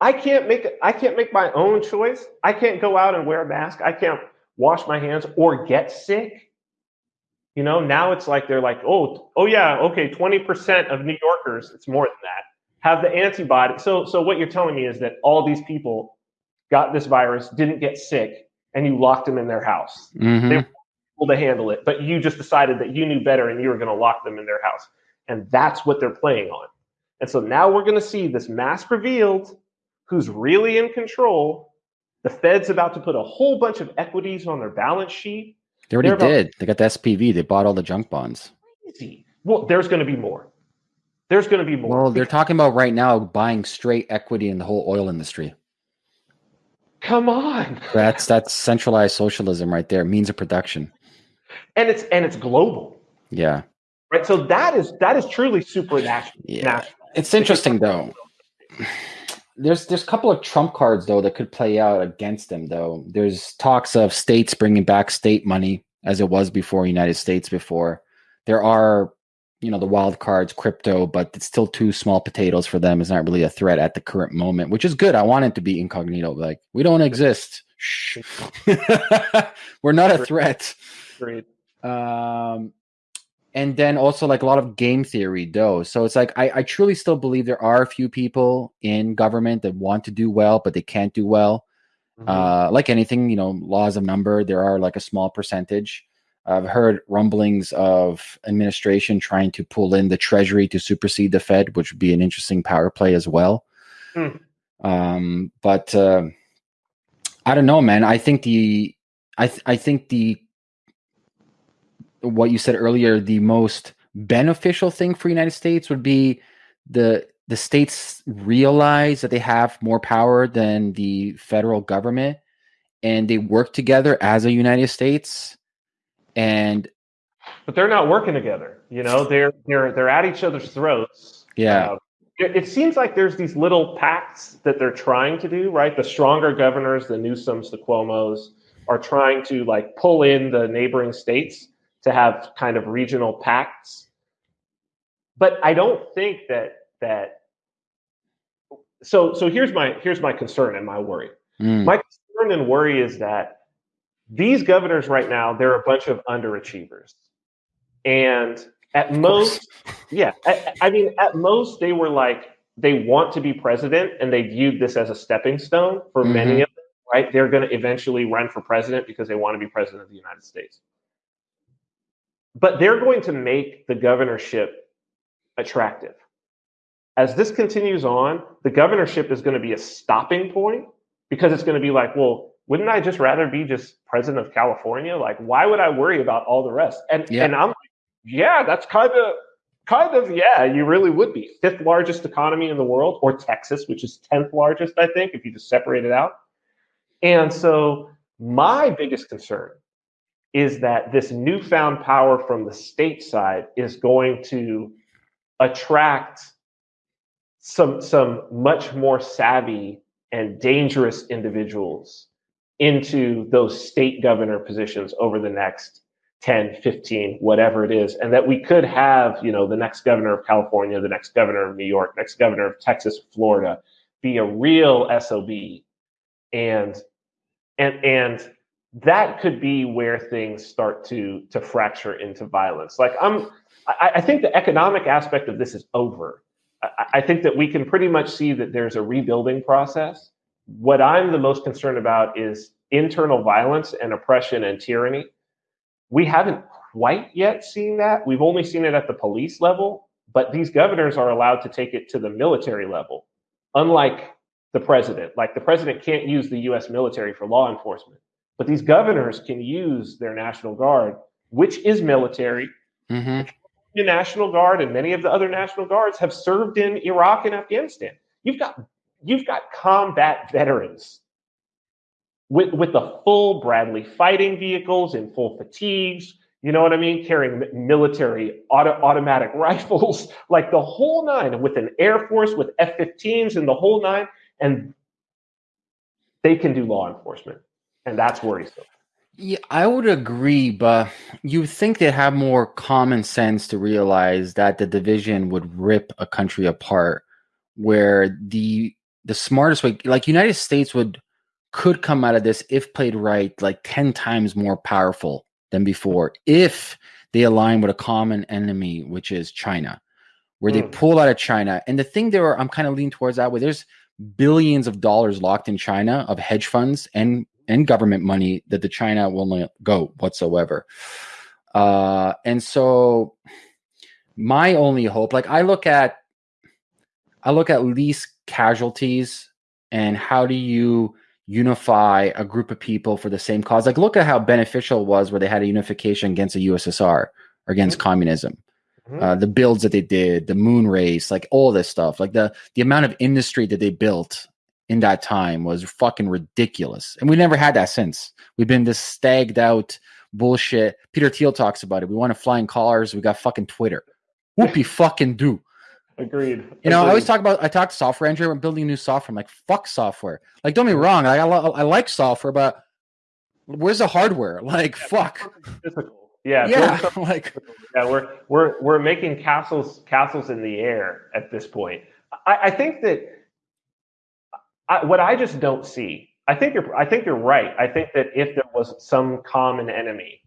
I can't make I can't make my own choice. I can't go out and wear a mask. I can't wash my hands or get sick. You know, now it's like they're like, oh, oh yeah, okay, 20% of New Yorkers, it's more than that, have the antibody. So so what you're telling me is that all these people got this virus, didn't get sick, and you locked them in their house. Mm-hmm. They- were Able to handle it, but you just decided that you knew better and you were going to lock them in their house. And that's what they're playing on. And so now we're going to see this mask revealed who's really in control. The Fed's about to put a whole bunch of equities on their balance sheet. They already about- did. They got the SPV. They bought all the junk bonds. Easy. Well, there's going to be more. There's going to be more. Well, they're talking about right now buying straight equity in the whole oil industry. Come on. That's that's centralized socialism right there. Means of production. And it's and it's global. Yeah. Right. So that is that is truly supernatural. Yeah. It's interesting though. There's there's a couple of trump cards though that could play out against them though. There's talks of states bringing back state money as it was before United States before. There are you know the wild cards crypto but it's still too small potatoes for them. It's not really a threat at the current moment which is good. I want it to be incognito. Like we don't exist. Shh. we're not a threat. Agreed. Um, and then also like a lot of game theory though. So it's like I, I truly still believe there are a few people in government that want to do well but they can't do well. Mm-hmm. uh, like anything you know laws of number there are like a small percentage i've heard rumblings of administration trying to pull in the treasury to supersede the fed which would be an interesting power play as well mm. um, but uh, i don't know man i think the i th- i think the what you said earlier, the most beneficial thing for United States would be the the states realize that they have more power than the federal government and they work together as a United States and but they're not working together you know they're they're they're at each other's throats yeah uh, it, seems like there's these little pacts that they're trying to do right the stronger governors the newsoms the cuomos are trying to like pull in the neighboring states to have kind of regional pacts. But I don't think that that so so here's my here's my concern and my worry. Mm. My concern and worry is that these governors right now, they're a bunch of underachievers. And at most, yeah, I, I mean, at most, they were like, they want to be president and they viewed this as a stepping stone for mm-hmm. many of them, right? They're going to eventually run for president because they want to be president of the United States but they're going to make the governorship attractive. As this continues on, the governorship is going to be a stopping point because it's going to be like, well, wouldn't I just rather be just president of California? Like, why would I worry about all the rest? And yeah. and I'm like, yeah, that's kind of kind of yeah, you really would be fifth largest economy in the world, or Texas, which is tenth largest, I think, if you just separate it out. And so my biggest concern is that this newfound power from the state side is going to attract some some much more savvy and dangerous individuals into those state governor positions over the next 10 15 whatever it is and that we could have you know the next governor of california the next governor of new york next governor of texas florida be a real sob and and and that could be where things start to to fracture into violence. Like I'm, I, I think the economic aspect of this is over. I, I think that we can pretty much see that there's a rebuilding process. What I'm the most concerned about is internal violence and oppression and tyranny. We haven't quite yet seen that. We've only seen it at the police level, but these governors are allowed to take it to the military level, unlike the president. Like the president can't use the US military for law enforcement. But these governors can use their National Guard, which is military. Mm-hmm. The National Guard and many of the other National Guards have served in Iraq and Afghanistan. You've got you've got combat veterans with with the full Bradley fighting vehicles in full fatigues. You know what I mean? Carrying military auto, automatic rifles, like the whole nine, with an Air Force, with F 15s and the whole nine. And they can do law enforcement and that's worrisome. Yeah, I would agree, but you think they have more common sense to realize that the division would rip a country apart, where the the smartest way, like United States, would could come out of this if played right, like ten times more powerful than before, if they align with a common enemy, which is China, where mm. they hmm. pull out of China. And the thing there, I'm kind of leaning towards that, way there's billions of dollars locked in China of hedge funds and and government money that the China will not go whatsoever. Uh, and so my only hope, like I look at, I look at least casualties and how do you unify a group of people for the same cause? Like look at how beneficial it was where they had a unification against the USSR or against mm-hmm. communism. Mm-hmm. Uh, the builds that they did, the moon race, like all this stuff, like the the amount of industry that they built in that time was fucking ridiculous. And we never had that since. We've been this stagged out bullshit. Peter Thiel talks about it. We want to fly in cars. We got fucking Twitter. Whoopie fucking do. Agreed. You know, Agreed. I always talk about I talk to software engineer. I'm building new software. I'm like, fuck software. Like, don't be wrong. Like, I, I like software, but where's the hardware? Like, yeah, fuck. Physical. Yeah, yeah. like, yeah, we're we're we're making castles castles in the air at this point. I, I think that I, what I just don't see. I think you're. I think you're right. I think that if there was some common enemy,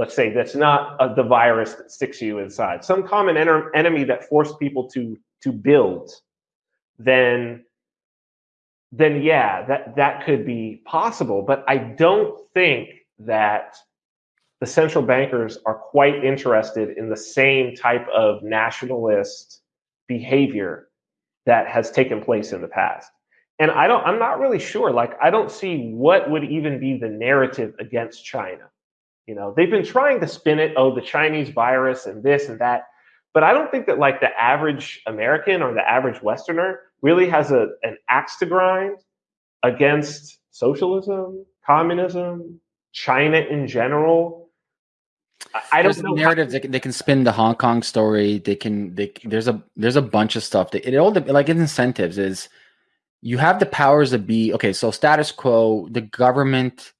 let's say that's not uh, the virus that sticks you inside, some common en- enemy that forced people to to build, then then yeah, that that could be possible. But I don't think that the central bankers are quite interested in the same type of nationalist behavior that has taken place in the past. And I don't I'm not really sure like I don't see what would even be the narrative against China. You know, they've been trying to spin it oh the Chinese virus and this and that, but I don't think that like the average American or the average westerner really has a an axe to grind against socialism, communism, China in general I don't there's know narrative how- they, can, they can spin the Hong Kong story. They can they there's a there's a bunch of stuff that it all like incentives is you have the powers to be okay. So status quo, the government,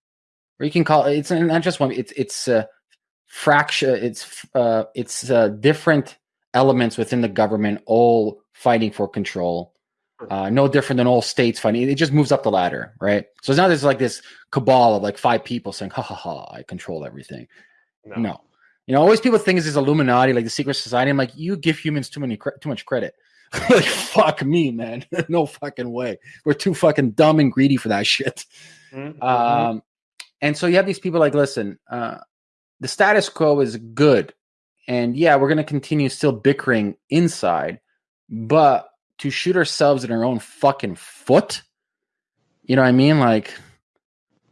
or you can call it, it's not just one. It's it's a fraction. It's uh it's uh, different elements within the government all fighting for control. Uh, no different than all states fighting. It just moves up the ladder, right? So now there's like this cabal of like five people saying, "Ha ha ha! I control everything." No. no. You know, always people think it's this Illuminati, like the secret society. I'm like, you give humans too many too much credit. like, fuck me, man. no fucking way. We're too fucking dumb and greedy for that shit. Mm-hmm. Um, and so you have these people like, listen, uh, the status quo is good, and yeah, we're gonna continue still bickering inside, but to shoot ourselves in our own fucking foot, you know what I mean? Like,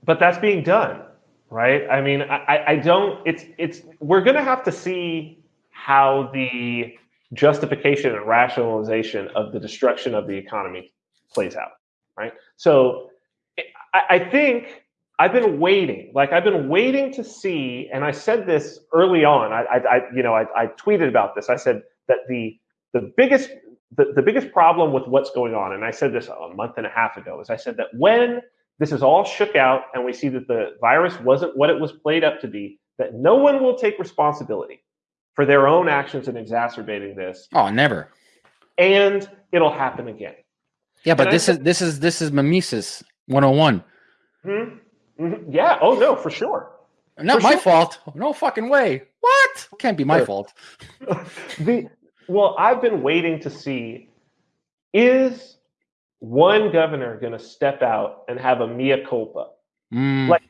but that's being done right? I mean, I, I don't. It's it's we're going to have to see how the justification and rationalization of the destruction of the economy plays out, right? So, I, I think I've been waiting. Like I've been waiting to see, and I said this early on. I, I, I you know, I, I tweeted about this. I said that the the biggest the, the biggest problem with what's going on, and I said this a month and a half ago, is I said that when this is all shook out and we see that the virus wasn't what it was played up to be, that no one will take responsibility for their own actions in exacerbating this. Oh, never. And it'll happen again. Yeah, but and this is this is this is mimesis 101. Mm-hmm. Mm-hmm. Yeah. Oh no, for sure. Not for my sure. fault. No fucking way. What? Can't be my fault. the well, I've been waiting to see is one governor going to step out and have a mea culpa. Mm. Like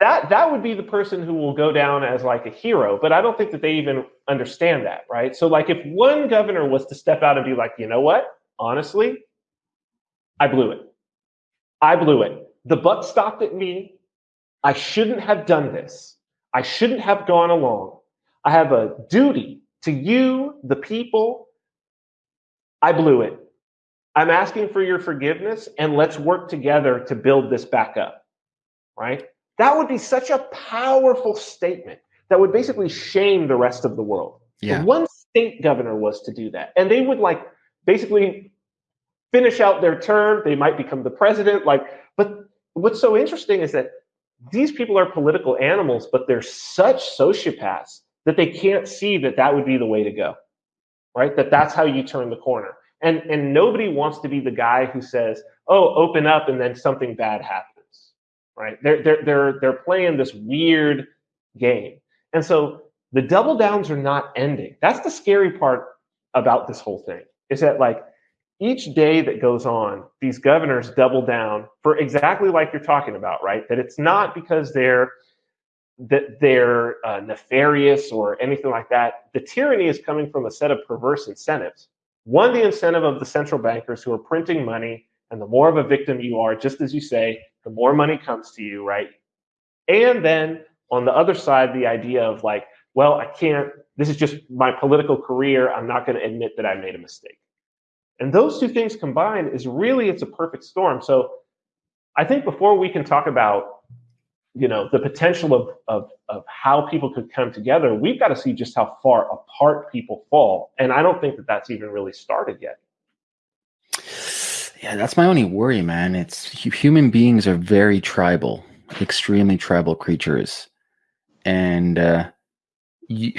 that that would be the person who will go down as like a hero, but I don't think that they even understand that, right? So like if one governor was to step out and be like, "You know what? Honestly, I blew it. I blew it. The buck stopped at me. I shouldn't have done this. I shouldn't have gone along. I have a duty to you, the people. I blew it. I'm asking for your forgiveness and let's work together to build this back up. Right? That would be such a powerful statement that would basically shame the rest of the world. Yeah. one state governor was to do that. And they would like basically finish out their term. They might become the president. Like, but what's so interesting is that these people are political animals, but they're such sociopaths that they can't see that that would be the way to go. Right? That that's how you turn the corner. And and nobody wants to be the guy who says, "Oh, open up," and then something bad happens. Right? They're they're they're they're playing this weird game, and so the double downs are not ending. That's the scary part about this whole thing. Is that like each day that goes on, these governors double down for exactly like you're talking about, right? That it's not because they're that they're uh, nefarious or anything like that. The tyranny is coming from a set of perverse incentives one, the incentive of the central bankers who are printing money, and the more of a victim you are, just as you say, the more money comes to you, right? And then on the other side, the idea of like, well, I can't, this is just my political career. I'm not going to admit that I made a mistake. And those two things combined is really, it's a perfect storm. So I think before we can talk about you know the potential of, of of how people could come together we've got to see just how far apart people fall. And i don't think that that's even really started yet. Yeah that's my only worry man. It's human beings are very tribal extremely tribal creatures. And uh you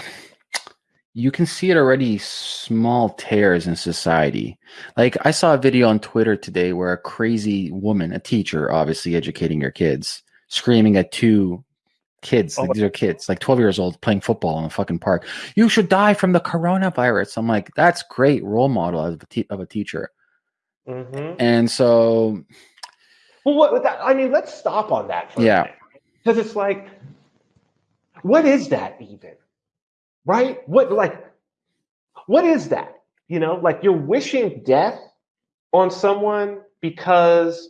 you can see it already small tears in society like i saw a video on twitter today where a crazy woman a teacher obviously educating her kids screaming at two Kids, Oh. like, these are kids, like 12 years old playing football in a fucking park. You should die from the coronavirus. I'm like, that's great role model of a, te- of a teacher. Mhm. And so, Well, what, that, I mean, let's stop on that for Yeah. Because it's like, what is that even? Right? What, like, what is that? You know, like you're wishing death on someone because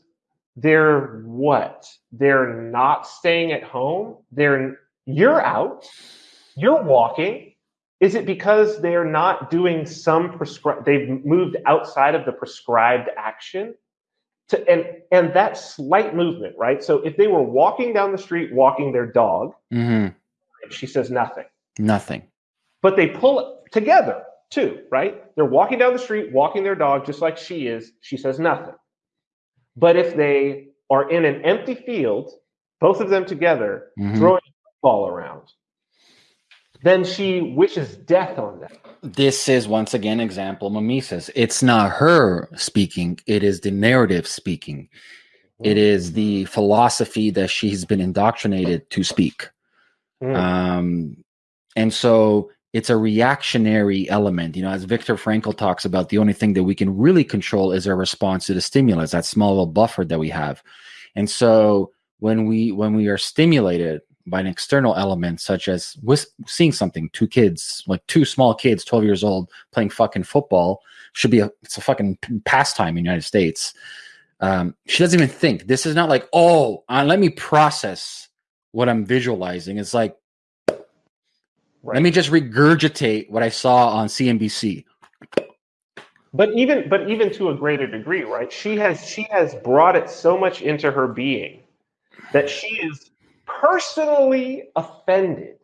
they're what? They're not staying at home. They're, you're out, you're walking. Is it because they're not doing some prescribed, they've moved outside of the prescribed action? to and and that slight movement, right? So if they were walking down the street walking their dog, mhm, she says nothing. nothing. But they pull it together too, right? They're walking down the street walking their dog just like she is, she says nothing. But if they are in an empty field, both of them together, Mhm. throwing a ball around, then she wishes death on them. This is once again example mimesis. It's not her speaking, it is the narrative speaking. It is the philosophy that she's been indoctrinated to speak. Mm. Um, and so it's a reactionary element. You know, as Viktor Frankl talks about, the only thing that we can really control is our response to the stimulus, that small little buffer that we have. And so when we when we are stimulated by an external element, such as seeing something, two kids, like two small kids, 12 years old, playing fucking football, should be a it's a fucking pastime in the United States. Um, she doesn't even think. This is not like, oh, uh, let me process what I'm visualizing. It's like, Right. let me just regurgitate what I saw on CNBC. but even but even to a greater degree right she has she has brought it so much into her being that she is personally offended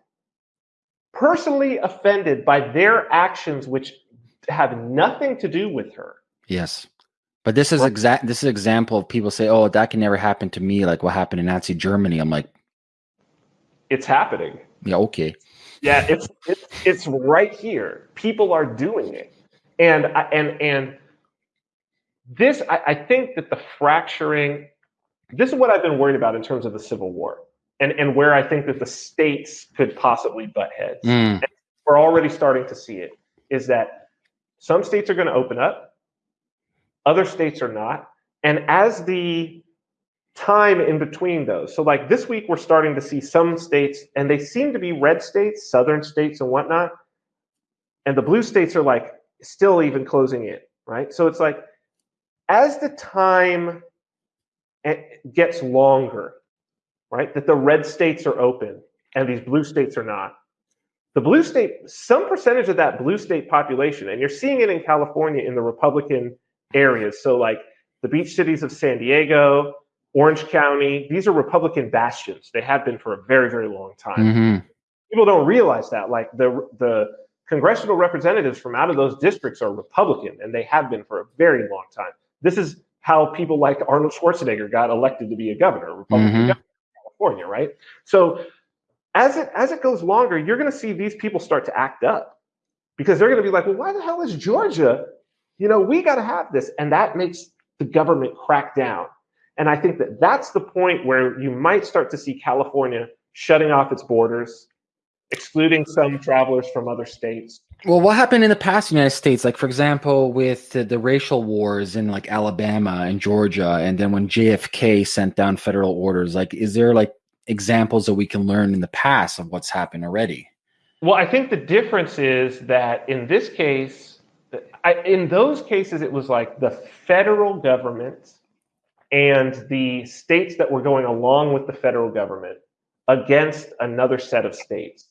personally offended by their actions which have nothing to do with her Yes. But this is Right. exact. This is an example of people say, "Oh, that can never happen to me," like what happened in Nazi Germany. I'm like, it's happening yeah, okay. Yeah it's it's it's right here. People are doing it. And and and this I, I think that the fracturing this is what i've been worried about in terms of the civil war and and where i think that the states could possibly butt heads. Mm, we're already starting to see it is that some states are going to open up other states are not. And as the time in between those so like this week we're starting to see some states and they seem to be red states southern states and whatnot and the blue states are like still even closing in right so it's like as the time eh, gets longer right that the red states are open and these blue states are not the blue state, some percentage of that blue state population, and you're seeing it in California in the Republican areas. So, like the beach cities of San Diego, Orange County, these are Republican bastions. They have been for a very, very long time. mhm. People don't realize that. Like the the congressional representatives from out of those districts are Republican, and they have been for a very long time. This is how people like Arnold Schwarzenegger got elected to be a governor, Republican Mhm. governor of California, right? So as it as it goes longer, you're going to see these people start to act up because they're going to be like, well, why the hell is Georgia? You know, we got to have this, and that makes the government crack down. And I think that that's the point where you might start to see California shutting off its borders, excluding some travelers from other states. Well, what happened in the past United States? Like, for example, with the, the racial wars in like Alabama and Georgia, and then when JFK sent down federal orders, like, is there like examples that we can learn in the past of what's happened already? Well, I think the difference is that in this case, I, in those cases, it was like the federal government and the states that were going along with the federal government against another set of states.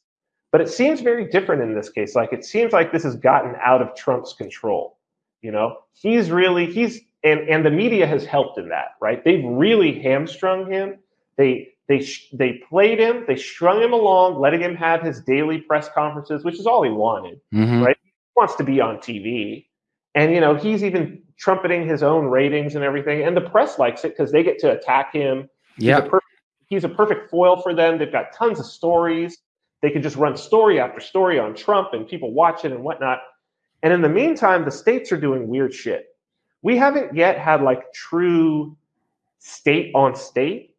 But it seems very different in this case. Like it seems like this has gotten out of Trump's control. You know, he's really he's and and the media has helped in that, right? They've really hamstrung him. They they sh- they played him. They strung him along, letting him have his daily press conferences, which is all he wanted. Mhm. Right. He wants to be on TV, and you know he's even trumpeting his own ratings and everything. And the press likes it because they get to attack him. He's, Yeah. a perfect, he's a perfect foil for them. They've got tons of stories. They can just run story after story on Trump, and people watch it and whatnot. And in the meantime, the states are doing weird shit. We haven't yet had like true state on state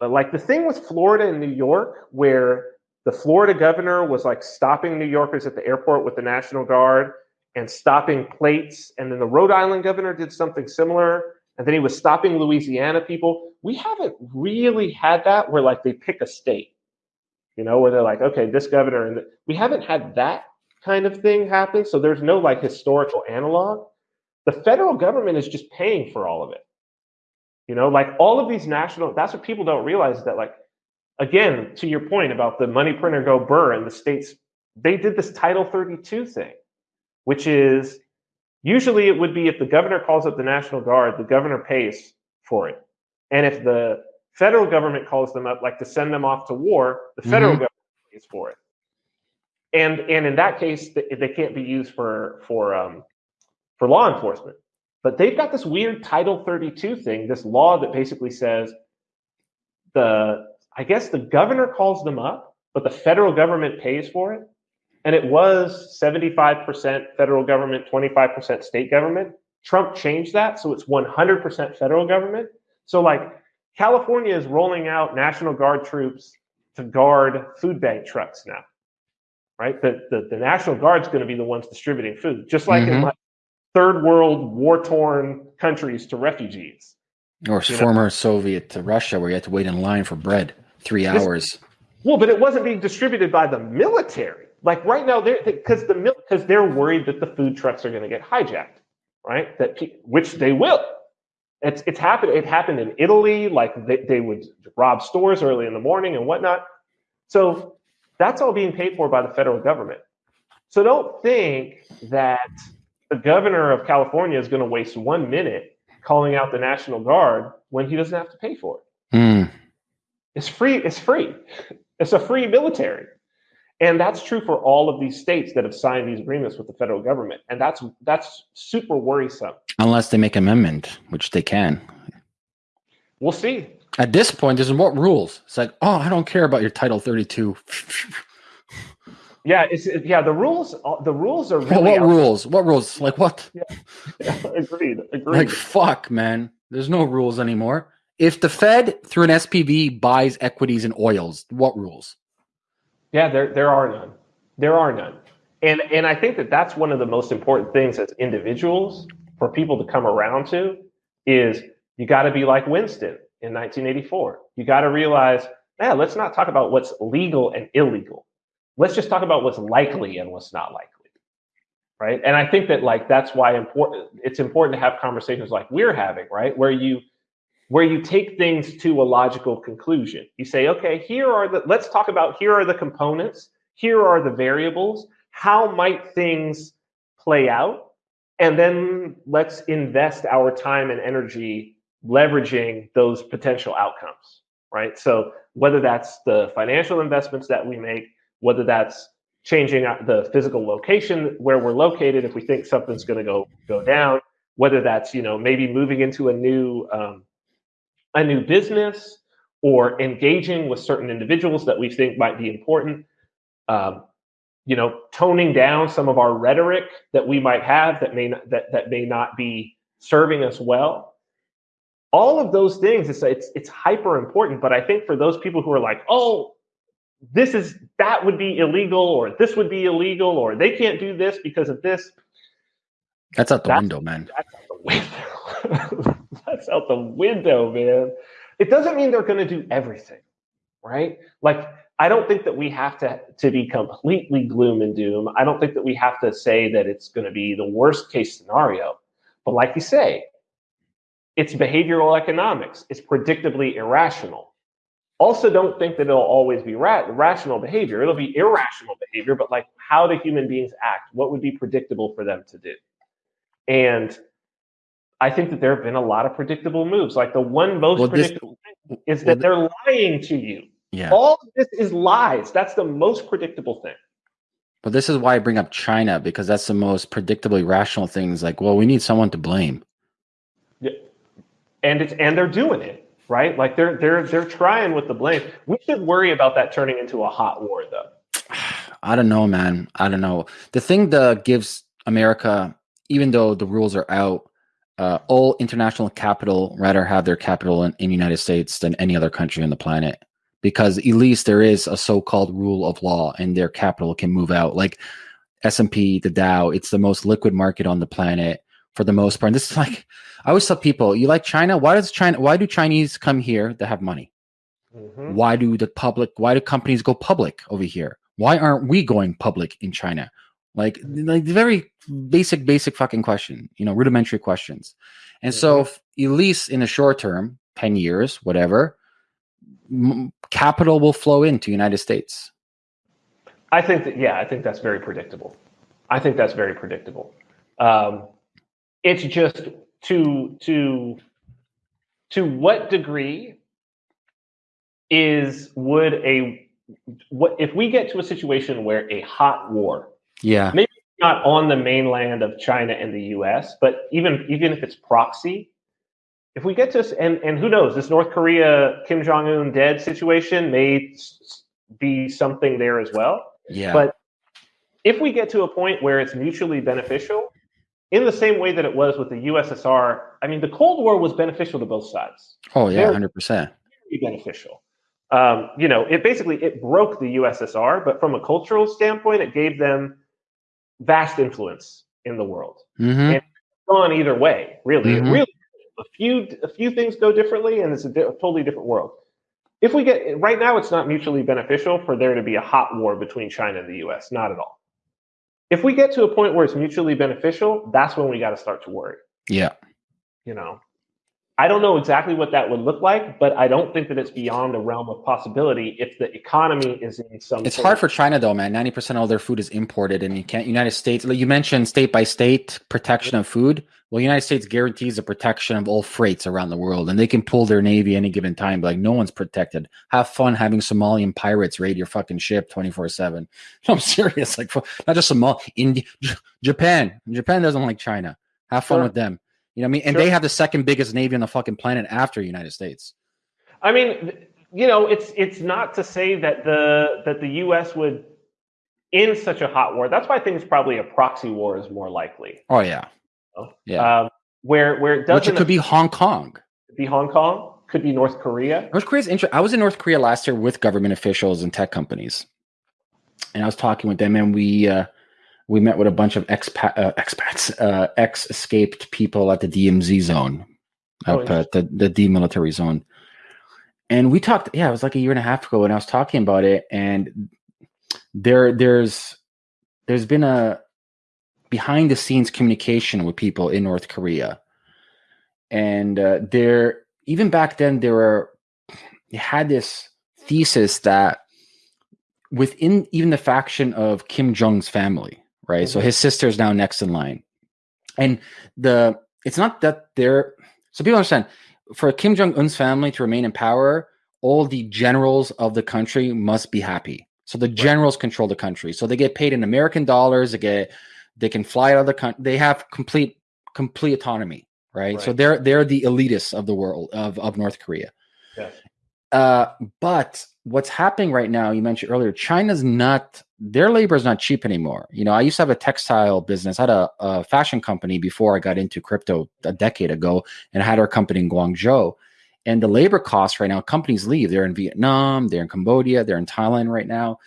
But like the thing with Florida and New York, where the Florida governor was like stopping New Yorkers at the airport with the National Guard and stopping plates, and then the Rhode Island governor did something similar, and then he was stopping Louisiana people. We haven't really had that where like they pick a state, you know, where they're like, okay, this governor, and we haven't had that kind of thing happen. So there's no like historical analog. The federal government is just paying for all of it. You know, like all of these national, that's what people don't realize that, like, again, to your point about the money printer go burr and the states, they did this Title 32 thing, which is usually it would be if the governor calls up the National Guard, the governor pays for it. And if the federal government calls them up, like to send them off to war, the federal mm-hmm. government pays for it. And and in that case, they, they can't be used for for um, for law enforcement. But they've got this weird Title 32 thing, this law that basically says the, I guess the governor calls them up, but the federal government pays for it. And it was 75% federal government, 25% state government. Trump changed that. So it's 100% federal government. So, like, California is rolling out National Guard troops to guard food bank trucks now, right? The, the, the National Guard's going to be the ones distributing food, just like mm-hmm. in like third world war torn countries to refugees. Or former know? Soviet to Russia, where you had to wait in line for bread three hours. well, but it wasn't being distributed by the military. Like right now, they're because the because they're worried that the food trucks are going to get hijacked, right? That which they will. It's it's happened. It happened in Italy. Like they, they would rob stores early in the morning and whatnot. So that's all being paid for by the federal government. So don't think that the governor of California is going to waste one minute calling out the National Guard when he doesn't have to pay for it. Mm. It's free. It's free. It's a free military. And that's true for all of these states that have signed these agreements with the federal government. And that's that's super worrisome. Unless they make amendment, which they can. We'll see. At this point, there's what rules? It's like, oh, I don't care about your Title 32. Yeah, it's yeah. The rules, the rules are really. what rules? What rules? Like what? Yeah, yeah, agreed. Agreed. Like fuck, man. There's no rules anymore. If the Fed through an SPV buys equities and oils, what rules? Yeah, there there are none. There are none. And and I think that that's one of the most important things as individuals for people to come around to is you got to be like Winston in 1984. You got to realize, yeah, let's not talk about what's legal and illegal let's just talk about what's likely and what's not likely right and i think that like that's why important it's important to have conversations like we're having right where you where you take things to a logical conclusion. You say okay here are the let's talk about here are the components here are the variables how might things play out? And then let's invest our time and energy leveraging those potential outcomes right? So whether that's the financial investments that we make whether that's changing the physical location where we're located if we think something's going to go go down whether that's you know maybe moving into a new um, a new business or engaging with certain individuals that we think might be important um, you know toning down some of our rhetoric that we might have that may not, that, that may not be serving us well. All of those things it's, it's it's hyper important but i think for those people who are like oh this is that would be illegal or this would be illegal or they can't do this because of this that's out the that's, window man. that's out the window that's out the window man it doesn't mean they're going to do everything right like i don't think that we have to to be completely gloom and doom i don't think that we have to say that it's going to be the worst case scenario but like you say it's behavioral economics it's predictably irrational also don't think that it'll always be ra- rational behavior. It'll be irrational behavior, but like how do human beings act? What would be predictable for them to do? And I think that there have been a lot of predictable moves. Like the one most well, predictable this, thing is that they're lying to you. Yeah. All of this is lies. That's the most predictable thing. But this is why I bring up China because that's the most predictably rational thing. Is like, well, we need someone to blame. Yeah. And it's and they're doing it right? Like they're they're they're trying with the blame. We should worry about that turning into a hot war, though. I don't know, man. I don't know. The thing that gives America, even though the rules are out, uh, all international capital rather have their capital in, in United States than any other country on the planet. Because at least there is a so-called rule of law and their capital can move out. Like S&P the Dow it's the most liquid market on the planet for the most part. And this is like I always tell people you like China? Why does China why do Chinese come here to have money? Mm-hmm. why do the public why do companies go public over here? Why aren't we going public in China like like the very basic basic fucking question you know rudimentary questions. And mm-hmm. so if, at least in the short term 10 years whatever m- capital will flow into united states. I think that yeah i think that's very predictable. I think that's very predictable. Um, it's just to to to what degree is would a what if we get to a situation where a hot war yeah. Maybe not on the mainland of China and the US, but even even if it's proxy, if we get to and and who knows, this North Korea Kim Jong Un dead situation may be something there as well. Yeah. But if we get to a point where it's mutually beneficial, in the same way that it was with the USSR, I mean, the Cold War was beneficial to both sides. Oh yeah, hundred percent. Beneficial. Um, you know, it basically it broke the USSR, but from a cultural standpoint, it gave them vast influence in the world. Mm-hmm. And gone either way, really. Mm-hmm. really a few a few things go differently, and it's a, di- a totally different world. If we get right now, it's not mutually beneficial for there to be a hot war between China and the U.S. Not at all. If we get to a point where it's mutually beneficial, that's when we got to start to worry. Yeah. You know, I don't know exactly what that would look like, but I don't think that it's beyond the realm of possibility if the economy is in some. It's hard for China though, man. Ninety percent of all their food is imported, and you can't. United States, like you mentioned, state by state protection of food. Well, United States guarantees the protection of all freights around the world, and they can pull their navy any given time. Like no one's protected. Have fun having Somalian pirates raid your fucking ship twenty four seven. I'm serious. Like not just Somalia, India, Japan. Japan doesn't like China. Have fun sure. with them. You know what I mean? And sure. they have the second biggest navy on the fucking planet after the United States. I mean, you know, it's it's not to say that the that the U.S. would in such a hot war. That's why I think it's probably a proxy war is more likely. Oh yeah, yeah. Um, where where it doesn't. Which it could be Hong Kong. Could be Hong Kong. Could be North Korea. North Korea's interesting. I was in North Korea last year with government officials and tech companies, and I was talking with them, and we. Uh, we met with a bunch of expat, uh, expats, uh, ex escaped people at the DMZ zone, oh, up at the, the demilitary zone. And we talked, yeah, it was like a year and a half ago, and I was talking about it. And there, there's, there's been a behind the scenes communication with people in North Korea, and uh, there, even back then, there were, they had this thesis that within even the faction of Kim Jong's family, right? Mm-hmm. So his sister is now next in line. And the it's not that they're so people understand for Kim Jong Un's family to remain in power, all the generals of the country must be happy. So the generals right. control the country. So they get paid in American dollars. They get they can fly out of the country. They have complete complete autonomy, right? right? So they're they're the elitists of the world of of North Korea. Yeah. Uh, but what's happening right now, you mentioned earlier, China's not their labor is not cheap anymore. You know, I used to have a textile business. I had a, a, fashion company before I got into crypto a decade ago, and I had our company in Guangzhou. And the labor costs right now, companies leave. They're in Vietnam, they're in Cambodia, they're in Thailand right now.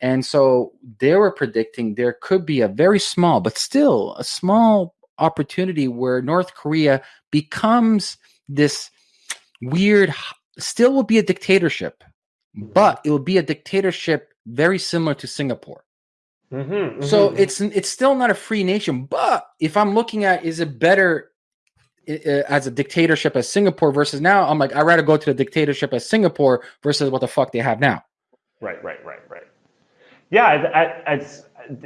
And so they were predicting there could be a very small, but still a small opportunity where North Korea becomes this weird, still will be a dictatorship, but it will be a dictatorship very similar to Singapore. Mm-hmm, mm-hmm. So it's it's still not a free nation. But if I'm looking at is it better as a dictatorship as Singapore versus now, I'm like I'd rather go to the dictatorship as Singapore versus what the fuck they have now. Right, right, right, right. Yeah, I, I,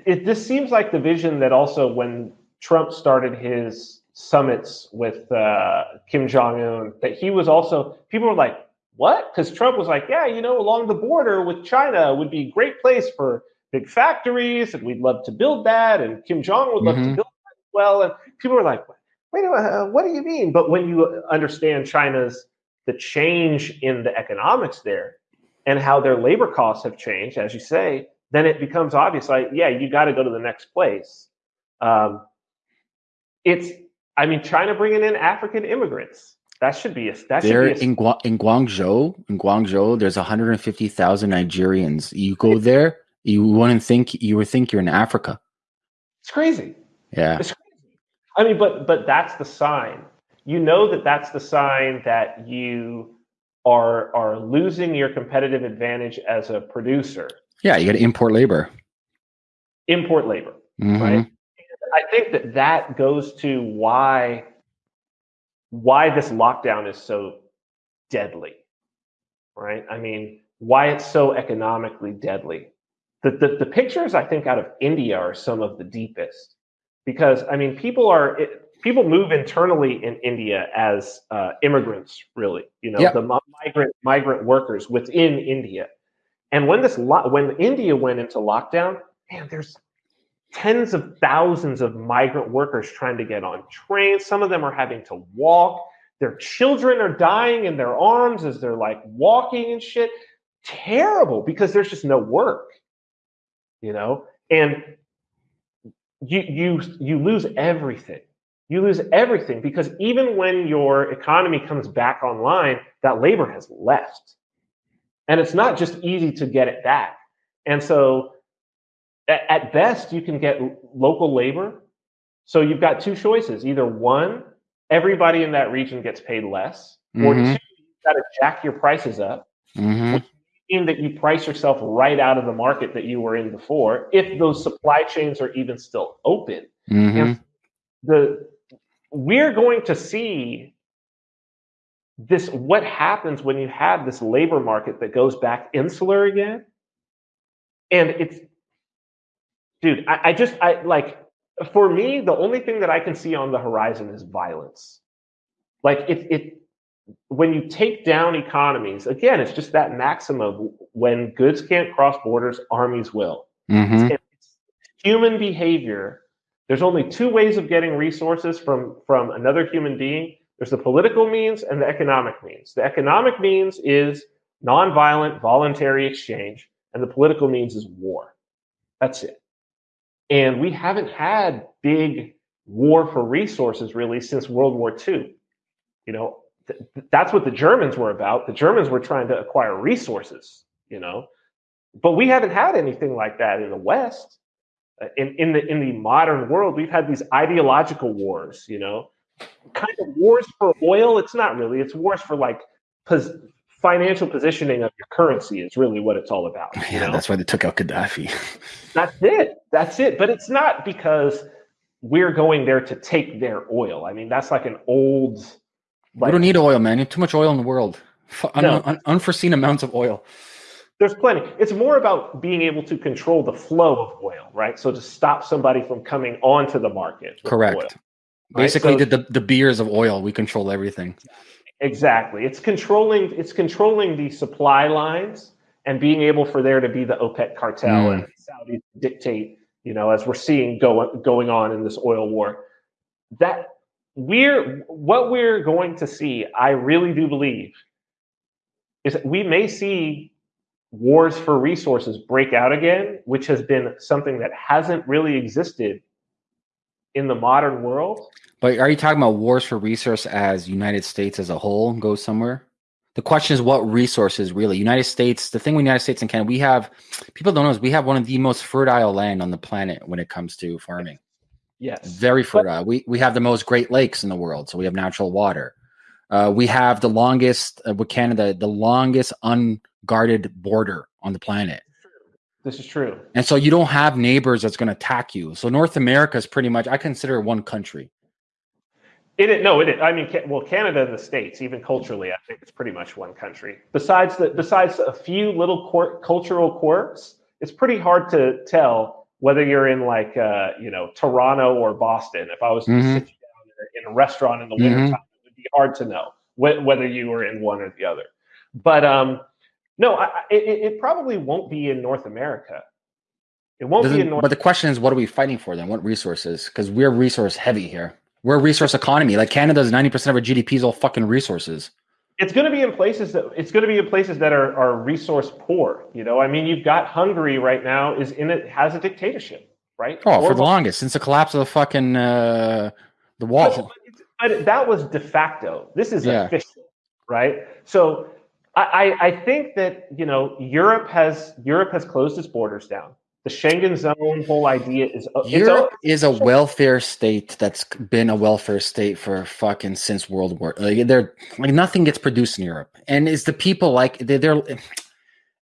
it, this seems like the vision that also when Trump started his summits with uh, Kim Jong Un, that he was also people were like, what? Because Trump was like, yeah, you know, along the border with China would be a great place for big factories, and we'd love to build that, and Kim Jong would love mm-hmm. to build that as well. And people were like, wait, uh, what do you mean? But when you understand China's the change in the economics there and how their labor costs have changed, as you say, then it becomes obvious. Like, yeah, you got to go to the next place. Um, it's I mean, China bringing in African immigrants. That should be a that There should be a, in Gua- in Guangzhou, in Guangzhou, there's 150,000 Nigerians. You go there, you wouldn't think you would think you're in Africa. it's crazy. Yeah. It's crazy. I mean, but but that's the sign. You know that that's the sign that you are are losing your competitive advantage as a producer. Yeah, you got to import labor. Import labor. Mhm. Right. I think that that goes to why why this lockdown is so deadly, right? I mean, why it's so economically deadly. The, the the pictures I think out of India are some of the deepest because I mean, people are it, people move internally in India as uh, immigrants, really. You know, Yeah. the mi- migrant migrant workers within India. And when this lo- when India went into lockdown, man, there's tens of thousands of migrant workers trying to get on trains. Some of them are having to walk. Their children are dying in their arms as they're like walking and shit. Terrible because there's just no work, you know. And you you you lose everything. You lose everything because even when your economy comes back online, that labor has left, and it's not just easy to get it back. And so at, best you can get local labor. So you've got two choices either one everybody in that region gets paid less or two you've got to jack your prices up. Mhm. mean that you price yourself right out of the market that you were in before if those supply chains are even still open. Mhm. the we're going to see this what happens when you have this labor market that goes back insular again. And it's dude I, I just i like for me the only thing that i can see on the horizon is violence. Like it it when you take down economies again it's just that maxim of when goods can't cross borders armies will. Mhm. it's human behavior. There's only two ways of getting resources from from another human being. There's the political means and the economic means. The economic means is nonviolent voluntary exchange and the political means is war. That's it and we haven't had big war for resources really since world war ii you know th- th- that's what the germans were about the germans were trying to acquire resources you know but we haven't had anything like that in the West. Uh, In in the in the modern world, we've had these ideological wars. You know, kind of wars for oil. It's not really. It's wars for like pos- financial positioning of your currency. Is really what it's all about. You Yeah, know? that's why they took out Gaddafi. That's it. That's it. But it's not because we're going there to take their oil. I mean, that's like an old. we don't need oil, man. You have too much oil in the world. Un- No. un- unforeseen amounts of oil. there's plenty. It's more about being able to control the flow of oil, right? So to stop somebody from coming onto the market. Correct. oil. Basically, so- the, the the beers of oil, we control everything. Exactly. It's controlling. It's controlling the supply lines and being able for there to be the OPEC cartel Mm. and Saudis dictate. You know, as we're seeing go, going on in this oil war, that we're what we're going to see. I really do believe is that we may see wars for resources break out again, which has been something that hasn't really existed in the modern world. But are you talking about wars for resource as United States as a whole goes somewhere? The question is what resources really? United States, the thing with United States and Canada, we have people don't know is we have one of the most fertile land on the planet when it comes to farming. Yes. Very fertile. we we have the most Great Lakes in the world, so we have natural water. Uh, we have the longest uh, with Canada, the longest unguarded border on the planet. This is true. And so you don't have neighbors that's going to attack you. So North America is pretty much I consider it one country. It is, no, it is. I mean, well, Canada and the states, even culturally, I think it's pretty much one country. Besides the, besides a few little quirk, cultural quirks, it's pretty hard to tell whether you're in like, uh, you know, Toronto or Boston. If I was to Mhm. sit you down in a, restaurant in the wintertime, it would be hard to know wh- whether you were in one or the other. But um, no, I, it, it probably won't be in North America. It won't be Doesn't- in North. but the question is, what are we fighting for then? What resources? Because we're resource heavy here. We're a resource economy. Like Canada's ninety percent of our GDP is all fucking resources. it's going to be in places that it's going to be in places that are, are resource poor. You know, I mean, you've got Hungary right now is in it has a dictatorship, right? Oh, for the longest since the collapse of the fucking uh, the wall. but but that was de facto. This is Yeah. official, right? So I, I I think that you know Europe has Europe has closed its borders down. The Schengen zone whole idea is uh, it's Europe is a welfare state that's been a welfare state for fucking since World War. Like they're like nothing gets produced in Europe, and is the people like they're, they're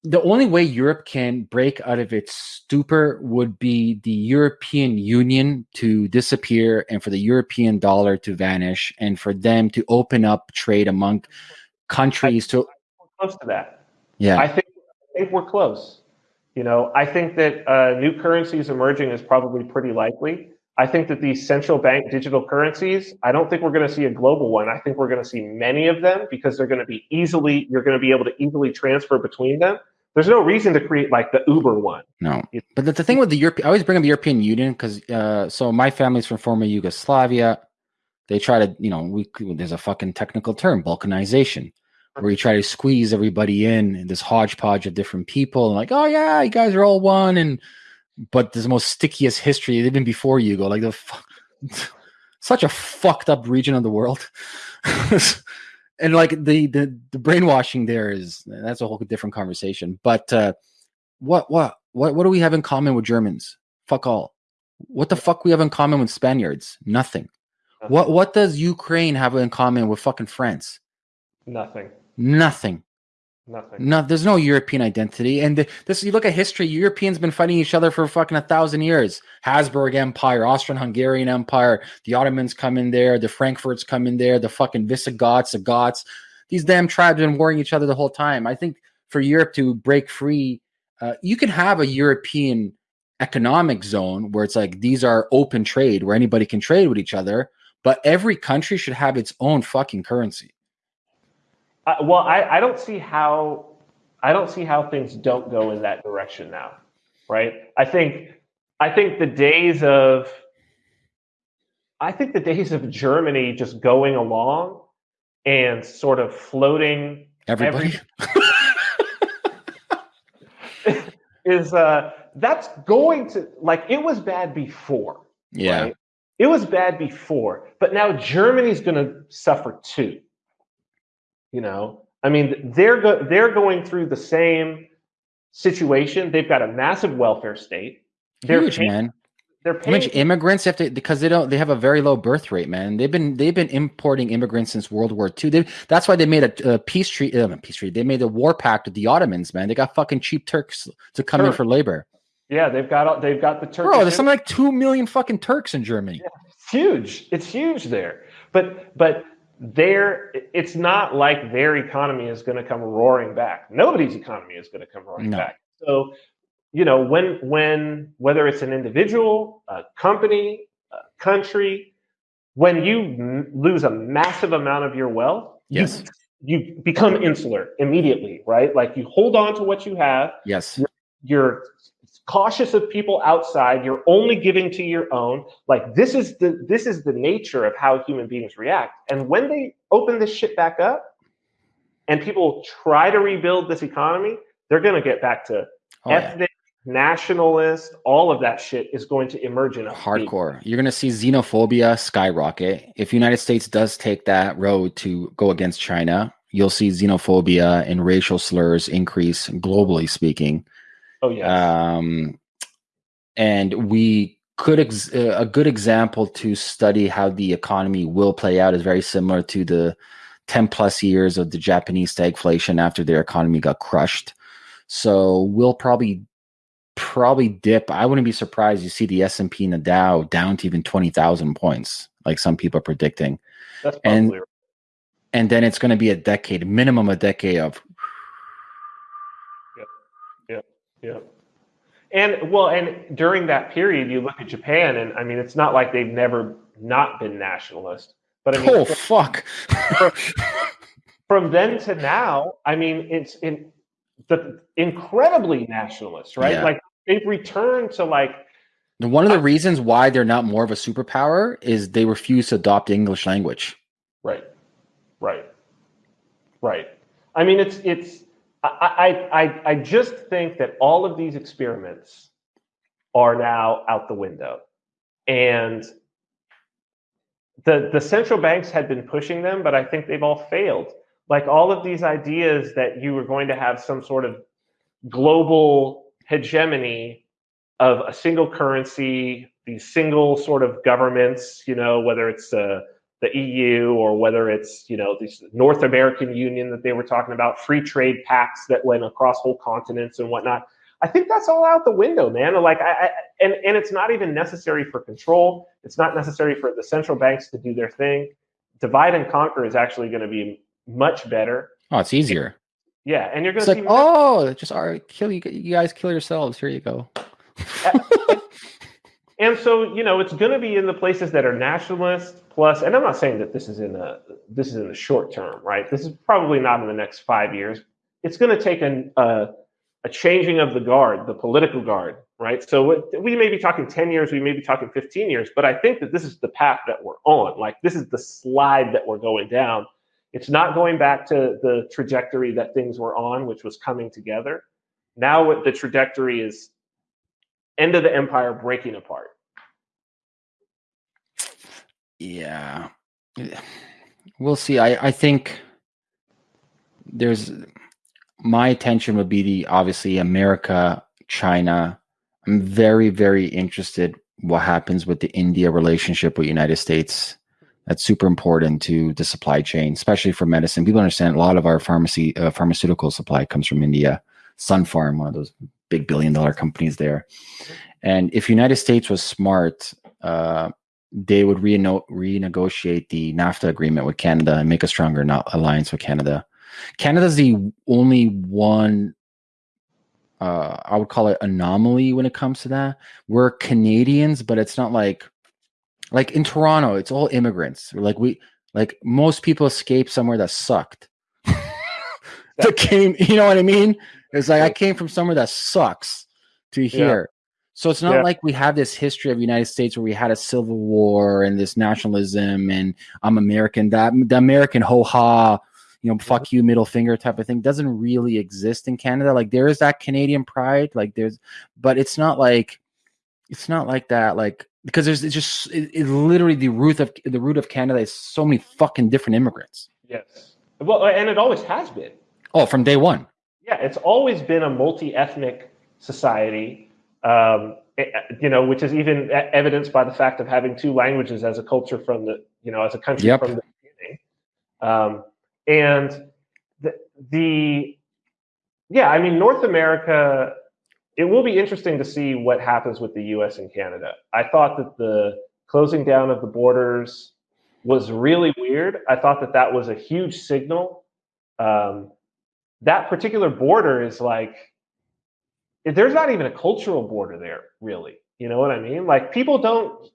the only way Europe can break out of its stupor would be the European Union to disappear and for the European dollar to vanish and for them to open up trade among countries to close to that. yeah I think I think we're close. You know, I think that uh, new currencies emerging is probably pretty likely. I think that these central bank digital currencies, I don't think we're going to see a global one. I think we're going to see many of them because they're going to be easily, you're going to be able to easily transfer between them. There's no reason to create like the Uber one. No, but the, the thing with the Europe, I always bring up the European Union because uh, so my family's from former Yugoslavia. They try to, you know, we there's a fucking technical term, balkanization, where you try to squeeze everybody in, in this hodgepodge of different people, and like, oh yeah, you guys are all one, and but there's the most stickiest history even before you go like the fu- such a fucked up region of the world. and like the, the the brainwashing there is that's a whole different conversation. But uh what what what what do we have in common with Germans? Fuck all. What the fuck we have in common with Spaniards? Nothing. What what does Ukraine have in common with fucking France? Nothing. Nothing. Nothing. No, there's no European identity. And this, you look at history, Europeans been fighting each other for fucking a thousand years. Habsburg Empire, Austrian-Hungarian Empire, the Ottomans come in there, the Frankfurts come in there, the fucking Visigoths, the Goths. These damn tribes been warring each other the whole time. I think for Europe to break free, uh, you can have a European economic zone where it's like these are open trade, where anybody can trade with each other, but every country should have its own fucking currency. I, well, I, I don't see how I don't see how things don't go in that direction now, right? I think I think the days of I think the days of Germany just going along and sort of floating Everybody. is uh that's going to like it was bad before. yeah. right? It was bad before, but now Germany's going to suffer too. You know, I mean, they're go- they're going through the same situation. They've got a massive welfare state. They're Huge, paying, man. They're How much immigrants have to because they don't they have a very low birth rate, man. They've been they've been importing immigrants since World War II. They, that's why they made a, a peace treaty. Uh, peace treaty. They made a war pact with the Ottomans, man. They got fucking cheap Turks to come in for labor. yeah, they've got they've got the Turks. Bro, there's something like two million fucking Turks in Germany. It's huge. It's huge there. But but their it's not like their economy is going to come roaring back. Nobody's economy is going to come roaring No. back. So you know when when whether it's an individual, a company, a country, when you m- lose a massive amount of your wealth, Yes. you become insular immediately, right? Like you hold on to what you have Yes. you're cautious of people outside you're only giving to your own like this is the this is the nature of how human beings react and when they open this shit back up and people try to rebuild this economy they're going to get back to Oh, yeah. ethnic nationalist all of that shit is going to emerge in a Hardcore. You're gonna see xenophobia skyrocket. If United States does take that road to go against China, you'll see xenophobia and racial slurs increase globally speaking. Oh yeah um, and we could ex- uh, a good example to study how the economy will play out is very similar to the 10 plus years of the japanese stagflation after their economy got crushed. So we'll probably probably dip. I wouldn't be surprised you see the s&p and the dow down to even 20000 points like some people are predicting. That's and- probably and then it's going to be a decade minimum a decade of Yeah. And well, and during that period, you look at Japan, and I mean, it's not like they've never not been nationalist, but I mean, oh fuck from then to now, I mean, it's in the incredibly nationalist, right? Yeah. Like they've returned to like, One of the reasons why they're not more of a superpower is they refuse to adopt the English language. right, right, right. I mean, it's it's. I, I I just think that all of these experiments are now out the window, and the the central banks had been pushing them, but I think they've all failed. Like all of these ideas that you were going to have some sort of global hegemony of a single currency, these single sort of governments, you know, whether it's uh, the EU or whether it's you know this North American Union that they were talking about, free trade pacts that went across whole continents and whatnot. I think that's all out the window, man. Like, I, I, and and it's not even necessary for control. It's not necessary for the central banks to do their thing. Divide and conquer is actually going to be much better. Oh, it's easier. Yeah, and you're going to see. Like, oh, just right, kill you. You guys kill yourselves. Here you go. and so you know, it's going to be in the places that are nationalist plus. And I'm not saying that this is in the this is in the short term, right? This is probably not in the next five years. It's going to take an, a changing of the guard, the political guard, right? So we may be talking 10 years, we may be talking 15 years, but I think that this is the path that we're on. Like this is the slide that we're going down. It's not going back to the trajectory that things were on, which was coming together. Now what the trajectory is end of the empire breaking apart. Yeah. We'll see. I, I think there's my attention would be the obviously America, China. I'm very, very interested what happens with the India relationship with United States. That's super important to the supply chain, especially for medicine. People understand a lot of our pharmacy uh, pharmaceutical supply comes from India. Sun Pharma one of those big billion dollar companies there. And if United States was smart, uh, they would reno- renegotiate the NAFTA agreement with Canada and make a stronger alliance with Canada. Canada's the only one uh, I would call it anomaly when it comes to that. We're Canadians, but it's not like like in Toronto, it's all immigrants. Like we like most people escape somewhere that sucked. that came, you know what I mean? It's like I came from somewhere that sucks to here. So it's not yeah. like we have this history of the United States where we had a civil war and this nationalism and I'm American. That the American ho ha you know, fuck you, middle finger type of thing doesn't really exist in Canada. Like there is that Canadian pride, like there's, but it's not like, it's not like that. Like because there's it's just it, it literally the root of the root of Canada is so many fucking different immigrants. Yes, well, and it always has been. Oh, from day one. Yeah, it's always been a multi-ethnic society. Um, eh, eh, you know, which is even evidenced by the fact of having two languages as a culture from the, you know, as a country yep. from the beginning. Um, and the, the yeah, I mean, North America, it will be interesting to see what happens with the US and Canada. I thought that the closing down of the borders was really weird. I thought that that was a huge signal. Um, that particular border is like, there's not even a cultural border there, really. You know what I mean? Like, people don't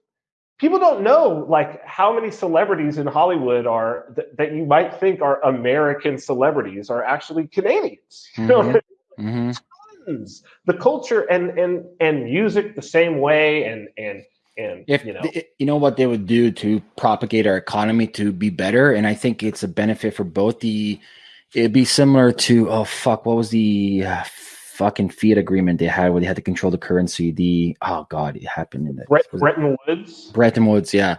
people don't know like how many celebrities in Hollywood are th- that you might think are American celebrities are actually Canadians. You know, mm-hmm. mm-hmm. the culture and and and music the same way, and and and if you know, you know what they would do to propagate our economy to be better, and I think it's a benefit for both the. It'd be similar to oh fuck, what was the uh, fucking fiat agreement they had where they had to control the currency. The oh god, it happened in the Brett, Bretton Woods. Bretton Woods, yeah.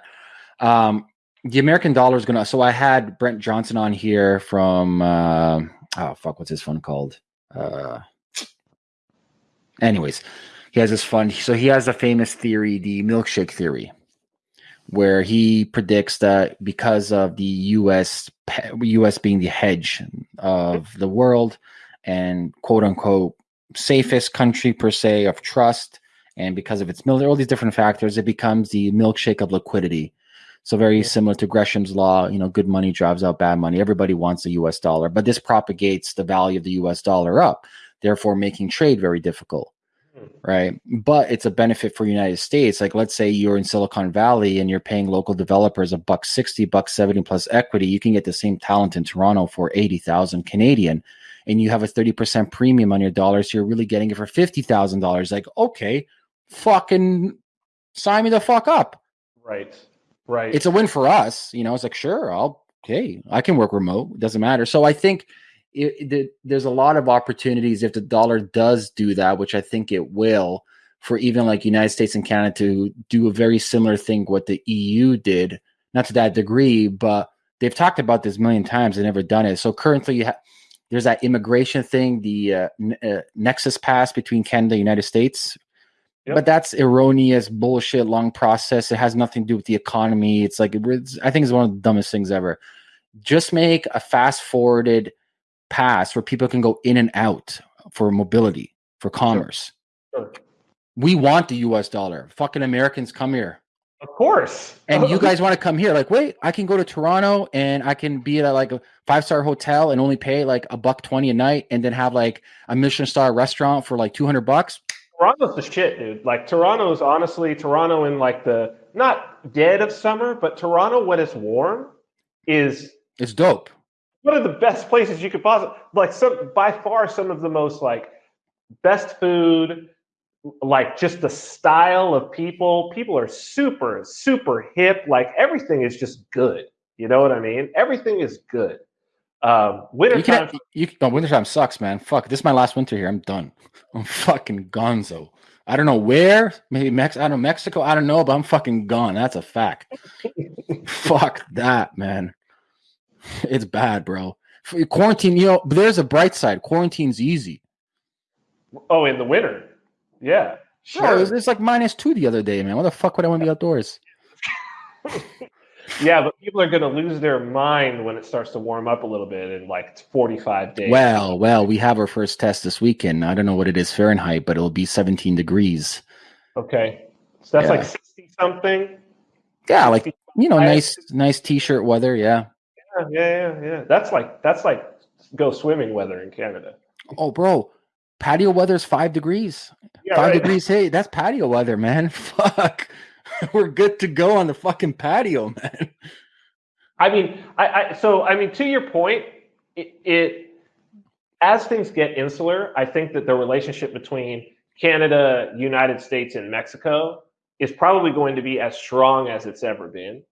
Um, the American dollar is gonna. So I had Brent Johnson on here from uh, oh fuck, what's his fund called? Uh, anyways, he has this fund. So he has a famous theory, the milkshake theory, where he predicts that because of the U.S. U.S. being the hedge of the world and quote unquote safest country per se of trust, and because of its military, all these different factors, it becomes the milkshake of liquidity. So very similar to Gresham's law, you know, good money drives out bad money. Everybody wants the U.S. dollar, but this propagates the value of the U.S. dollar up, therefore making trade very difficult, hmm. right? But it's a benefit for United States. Like let's say you're in Silicon Valley and you're paying local developers a buck sixty, buck seventy plus equity. You can get the same talent in Toronto for eighty thousand Canadian and you have a 30% premium on your dollars, so you're really getting it for $50,000. Like, okay, fucking sign me the fuck up. Right. Right. It's a win for us. You know, it's like, sure, I'll, okay, I can work remote. It doesn't matter. So I think it, it, there's a lot of opportunities if the dollar does do that, which I think it will, for even like United States and Canada to do a very similar thing what the EU did not to that degree, but they've talked about this a million times and never done it. So currently, you ha- there's that immigration thing, the uh, uh, Nexus Pass between Canada and the United States. Yep. But that's erroneous bullshit, long process. It has nothing to do with the economy. It's like it's, I think it's one of the dumbest things ever. Just make a fast forwarded pass where people can go in and out for mobility, for commerce. Sure. We want the US dollar. Fucking Americans come here. Of course. And you guys want to come here. Like, wait, I can go to Toronto and I can be at like a five star hotel and only pay like a buck 20 a night and then have like a Michelin star restaurant for like 200 bucks. Toronto's the shit, dude. Like Toronto's honestly Toronto in like the not dead of summer, but Toronto when it's warm is It's dope. one of the best places you could possibly like some by far some of the most like best food like just the style of people people are super super hip like everything is just good you know what i mean everything is good um winter You time can, you, wintertime sucks, man. Fuck. This is my last winter here. I'm done. I'm fucking gonzo. I don't know where. Maybe Mex. I don't know Mexico. I don't know, but I'm fucking gone. That's a fact. Fuck that, man. It's bad, bro. Quarantine. You know, there's a bright side. Quarantine's easy. oh in the winter yeah Bro, sure it was, it's like minus two the other day, man. What the fuck would I want to be outdoors? yeah but people are going to lose their mind when it starts to warm up a little bit in like 45 days Well, well, we have our first test this weekend. I don't know what it is Fahrenheit, but it'll be 17 degrees. okay so that's Yeah. like 60 something Yeah, like you know, nice, nice t-shirt weather. Yeah. Yeah, yeah, yeah, yeah. That's like that's like go swimming weather in Canada. Oh, bro, patio weather's five degrees. Yeah, five right. degrees. Hey, that's patio weather, man. Fuck, we're good to go on the fucking patio, man. I mean, I, I so I mean to your point, it, it as things get insular, I think that the relationship between Canada, United States, and Mexico is probably going to be as strong as it's ever been.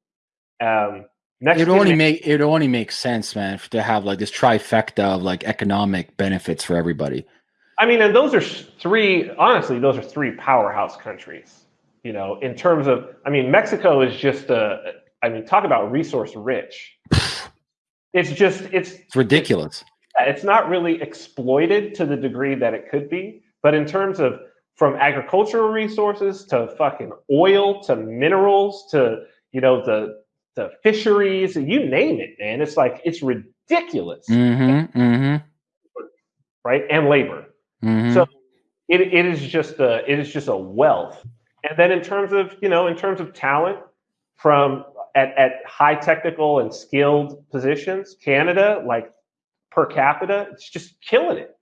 Um, It only make it only makes sense, man, to have like this trifecta of like economic benefits for everybody. I mean, and those are three, honestly, those are three powerhouse countries, you know, in terms of, I mean, Mexico is just a, I mean, talk about resource rich. It's just, it's, It's ridiculous. it's not really exploited to the degree that it could be. But in terms of from agricultural resources to fucking oil to minerals to, you know, the, the fisheries, you name it, man. It's like, it's ridiculous, Mm-hmm. Mm-hmm. right? And labor. Mm-hmm. So it, it is just a it is just a wealth. And then in terms of you know in terms of talent from at, at high technical and skilled positions, Canada like per capita, it's just killing it.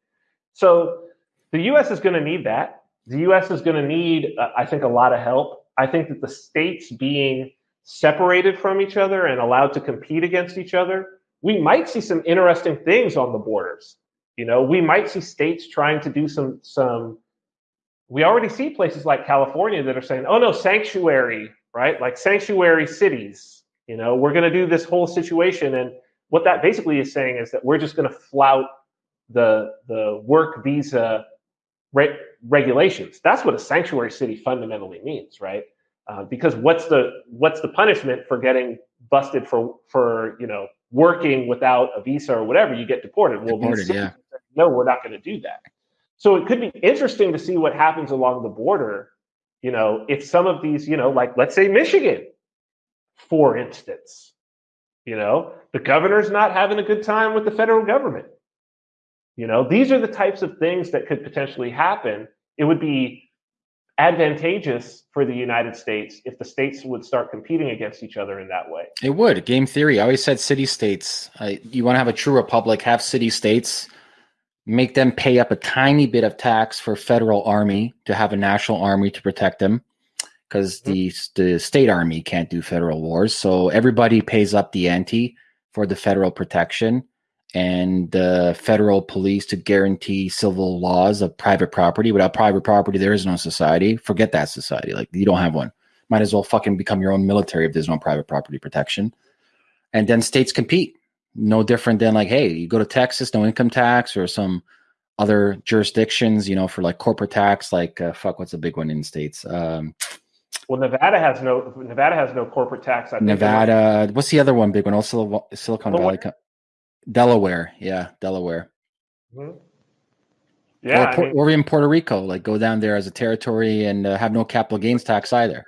So the U.S. is going to need that. The U.S. is going to need, uh, I think, a lot of help. I think that the states being separated from each other and allowed to compete against each other, we might see some interesting things on the borders. You know, we might see states trying to do some some. We already see places like California that are saying, "Oh no, sanctuary, right? Like sanctuary cities." You know, we're going to do this whole situation, and what that basically is saying is that we're just going to flout the the work visa re- regulations. That's what a sanctuary city fundamentally means, right? Uh, because what's the what's the punishment for getting busted for for you know working without a visa or whatever? You get deported. Well, Deported, yeah. no, we're not going to do that. So it could be interesting to see what happens along the border. You know, if some of these, you know, like let's say Michigan, for instance, you know, the governor's not having a good time with the federal government. You know, these are the types of things that could potentially happen. It would be advantageous for the United States if the states would start competing against each other in that way. It would. Game theory. I always said city states. Uh, you want to have a true republic, have city states, make them pay up a tiny bit of tax for federal army to have a national army to protect them because the, the state army can't do federal wars. So everybody pays up the ante for the federal protection and the federal police to guarantee civil laws of private property. Without private property, there is no society. Forget that society. Like you don't have one might as well fucking become your own military if there's no private property protection. And then states compete. No different than like, hey, you go to Texas, no income tax, or some other jurisdictions, you know, for like corporate tax, like uh, fuck, what's a big one in states? Um, Well, Nevada has no Nevada has no corporate tax. I think Nevada. What's the other one big one? Also, Silicon Delaware. Valley. Delaware. Yeah, Delaware. Mhm. Yeah, or, I mean, or even Puerto Rico. Like go down there as a territory and uh, have no capital gains tax either.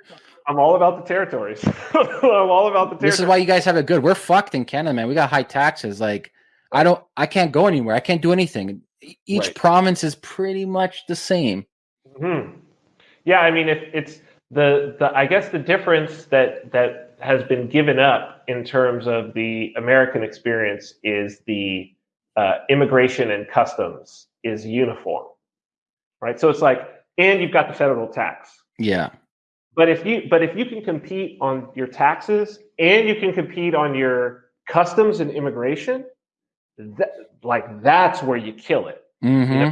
I'm all about the territories. I'm all about the territories. This is why you guys have it good. We're fucked in Canada, man. We got high taxes. Like I don't, I can't go anywhere. I can't do anything. Each Right. province is pretty much the same. Hmm. Yeah, I mean, if it's the the I guess the difference that that has been given up in terms of the American experience is the uh, immigration and customs is uniform, right? So it's like, and you've got the federal tax. Yeah. But if you but if you can compete on your taxes and you can compete on your customs and immigration, that, like that's where you kill it. hmm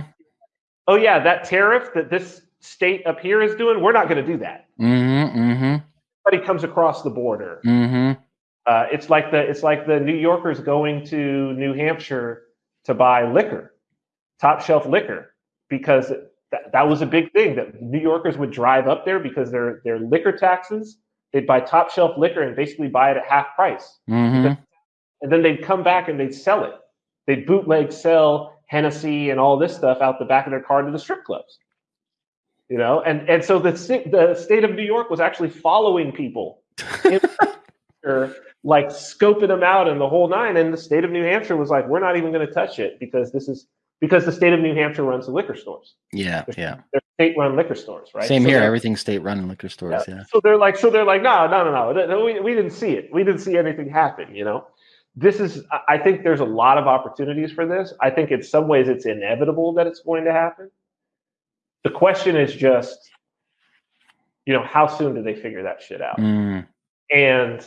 Oh yeah, that tariff that this state up here is doing, we're not going to do that. hmm hmm But he comes across the border. hmm Uh, it's like the it's like the New Yorkers going to New Hampshire to buy liquor, top shelf liquor, because that, that was a big thing that New Yorkers would drive up there because their their liquor taxes. They'd buy top shelf liquor and basically buy it at half price, hmm and then they'd come back and they'd sell it. They'd bootleg sell Hennessy and all this stuff out the back of their car to the strip clubs. You know, and and so the the state of New York was actually following people or like scoping them out and the whole nine. And the state of New Hampshire was like, we're not even going to touch it because this is because the state of New Hampshire runs the liquor stores. Yeah. Yeah. They're state-run liquor stores, right? Same So here. Everything's state run in liquor stores. Yeah. So they're like, so they're like, no, no, no, no, no. We, we didn't see it. We didn't see anything happen. You know, this is. I- I think there's a lot of opportunities for this. I think in some ways it's inevitable that it's going to happen. The question is just, you know, how soon do they figure that shit out? Mm. and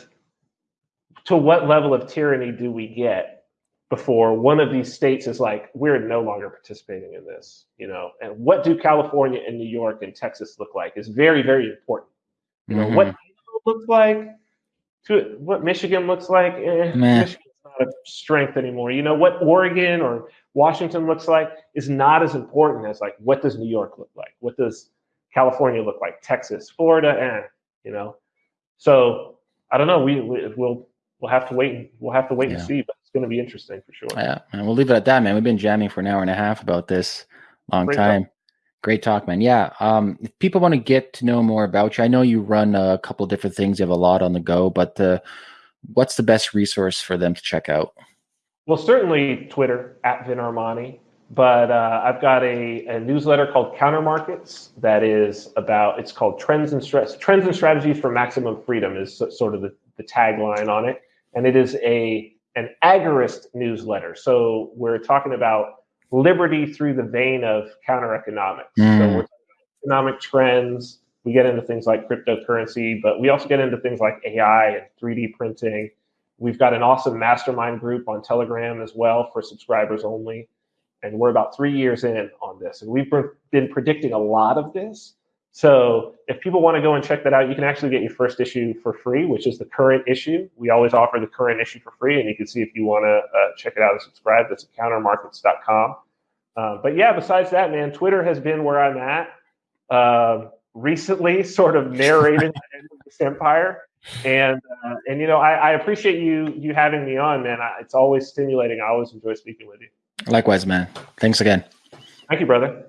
to what level of tyranny do we get before one of these states is like we're no longer participating in this you know and what do california and new york and texas look like is very very important you know what Mhm. Idaho looks like to what michigan looks like eh, Meh. A strength anymore you know what oregon or washington looks like is not as important as like what does new york look like what does california look like texas florida eh, you know so I don't know. We, we we'll we'll have to wait. and We'll have to wait Yeah. and see. But it's going to be interesting for sure. Yeah, and we'll leave it at that, man. We've been jamming for an hour and a half about this long Great talk. time. Great talk, man. Yeah. Um, if people want to get to know more about you, I know you run a couple different things. You have a lot on the go, but uh, what's the best resource for them to check out? Well, certainly Twitter at Vin Armani. But uh, I've got a, a newsletter called Counter Markets that is about. It's called Trends and Stress. Trends and Strategies for Maximum Freedom is sort of the, the tagline on it, and it is a an agorist newsletter. So we're talking about liberty through the vein of counter economics. So Mm. we're talking about economic trends. We get into things like cryptocurrency, but we also get into things like AI and 3D printing. We've got an awesome mastermind group on Telegram as well for subscribers only. And we're about three years in on this. And we've been- predicting a lot of this. So if people want to go and check that out, you can actually get your first issue for free, which is the current issue. We always offer the current issue for free. And you can see if you want to uh, check it out and subscribe. That's at countermarkets.com. Uh, but yeah, besides that, man, Twitter has been where I'm at. Um, recently, sort of narrating the end of this empire, and uh, and you know, I, I appreciate you you having me on, man. I, it's always stimulating. I always enjoy speaking with you. Likewise, man. Thanks again. Thank you, brother.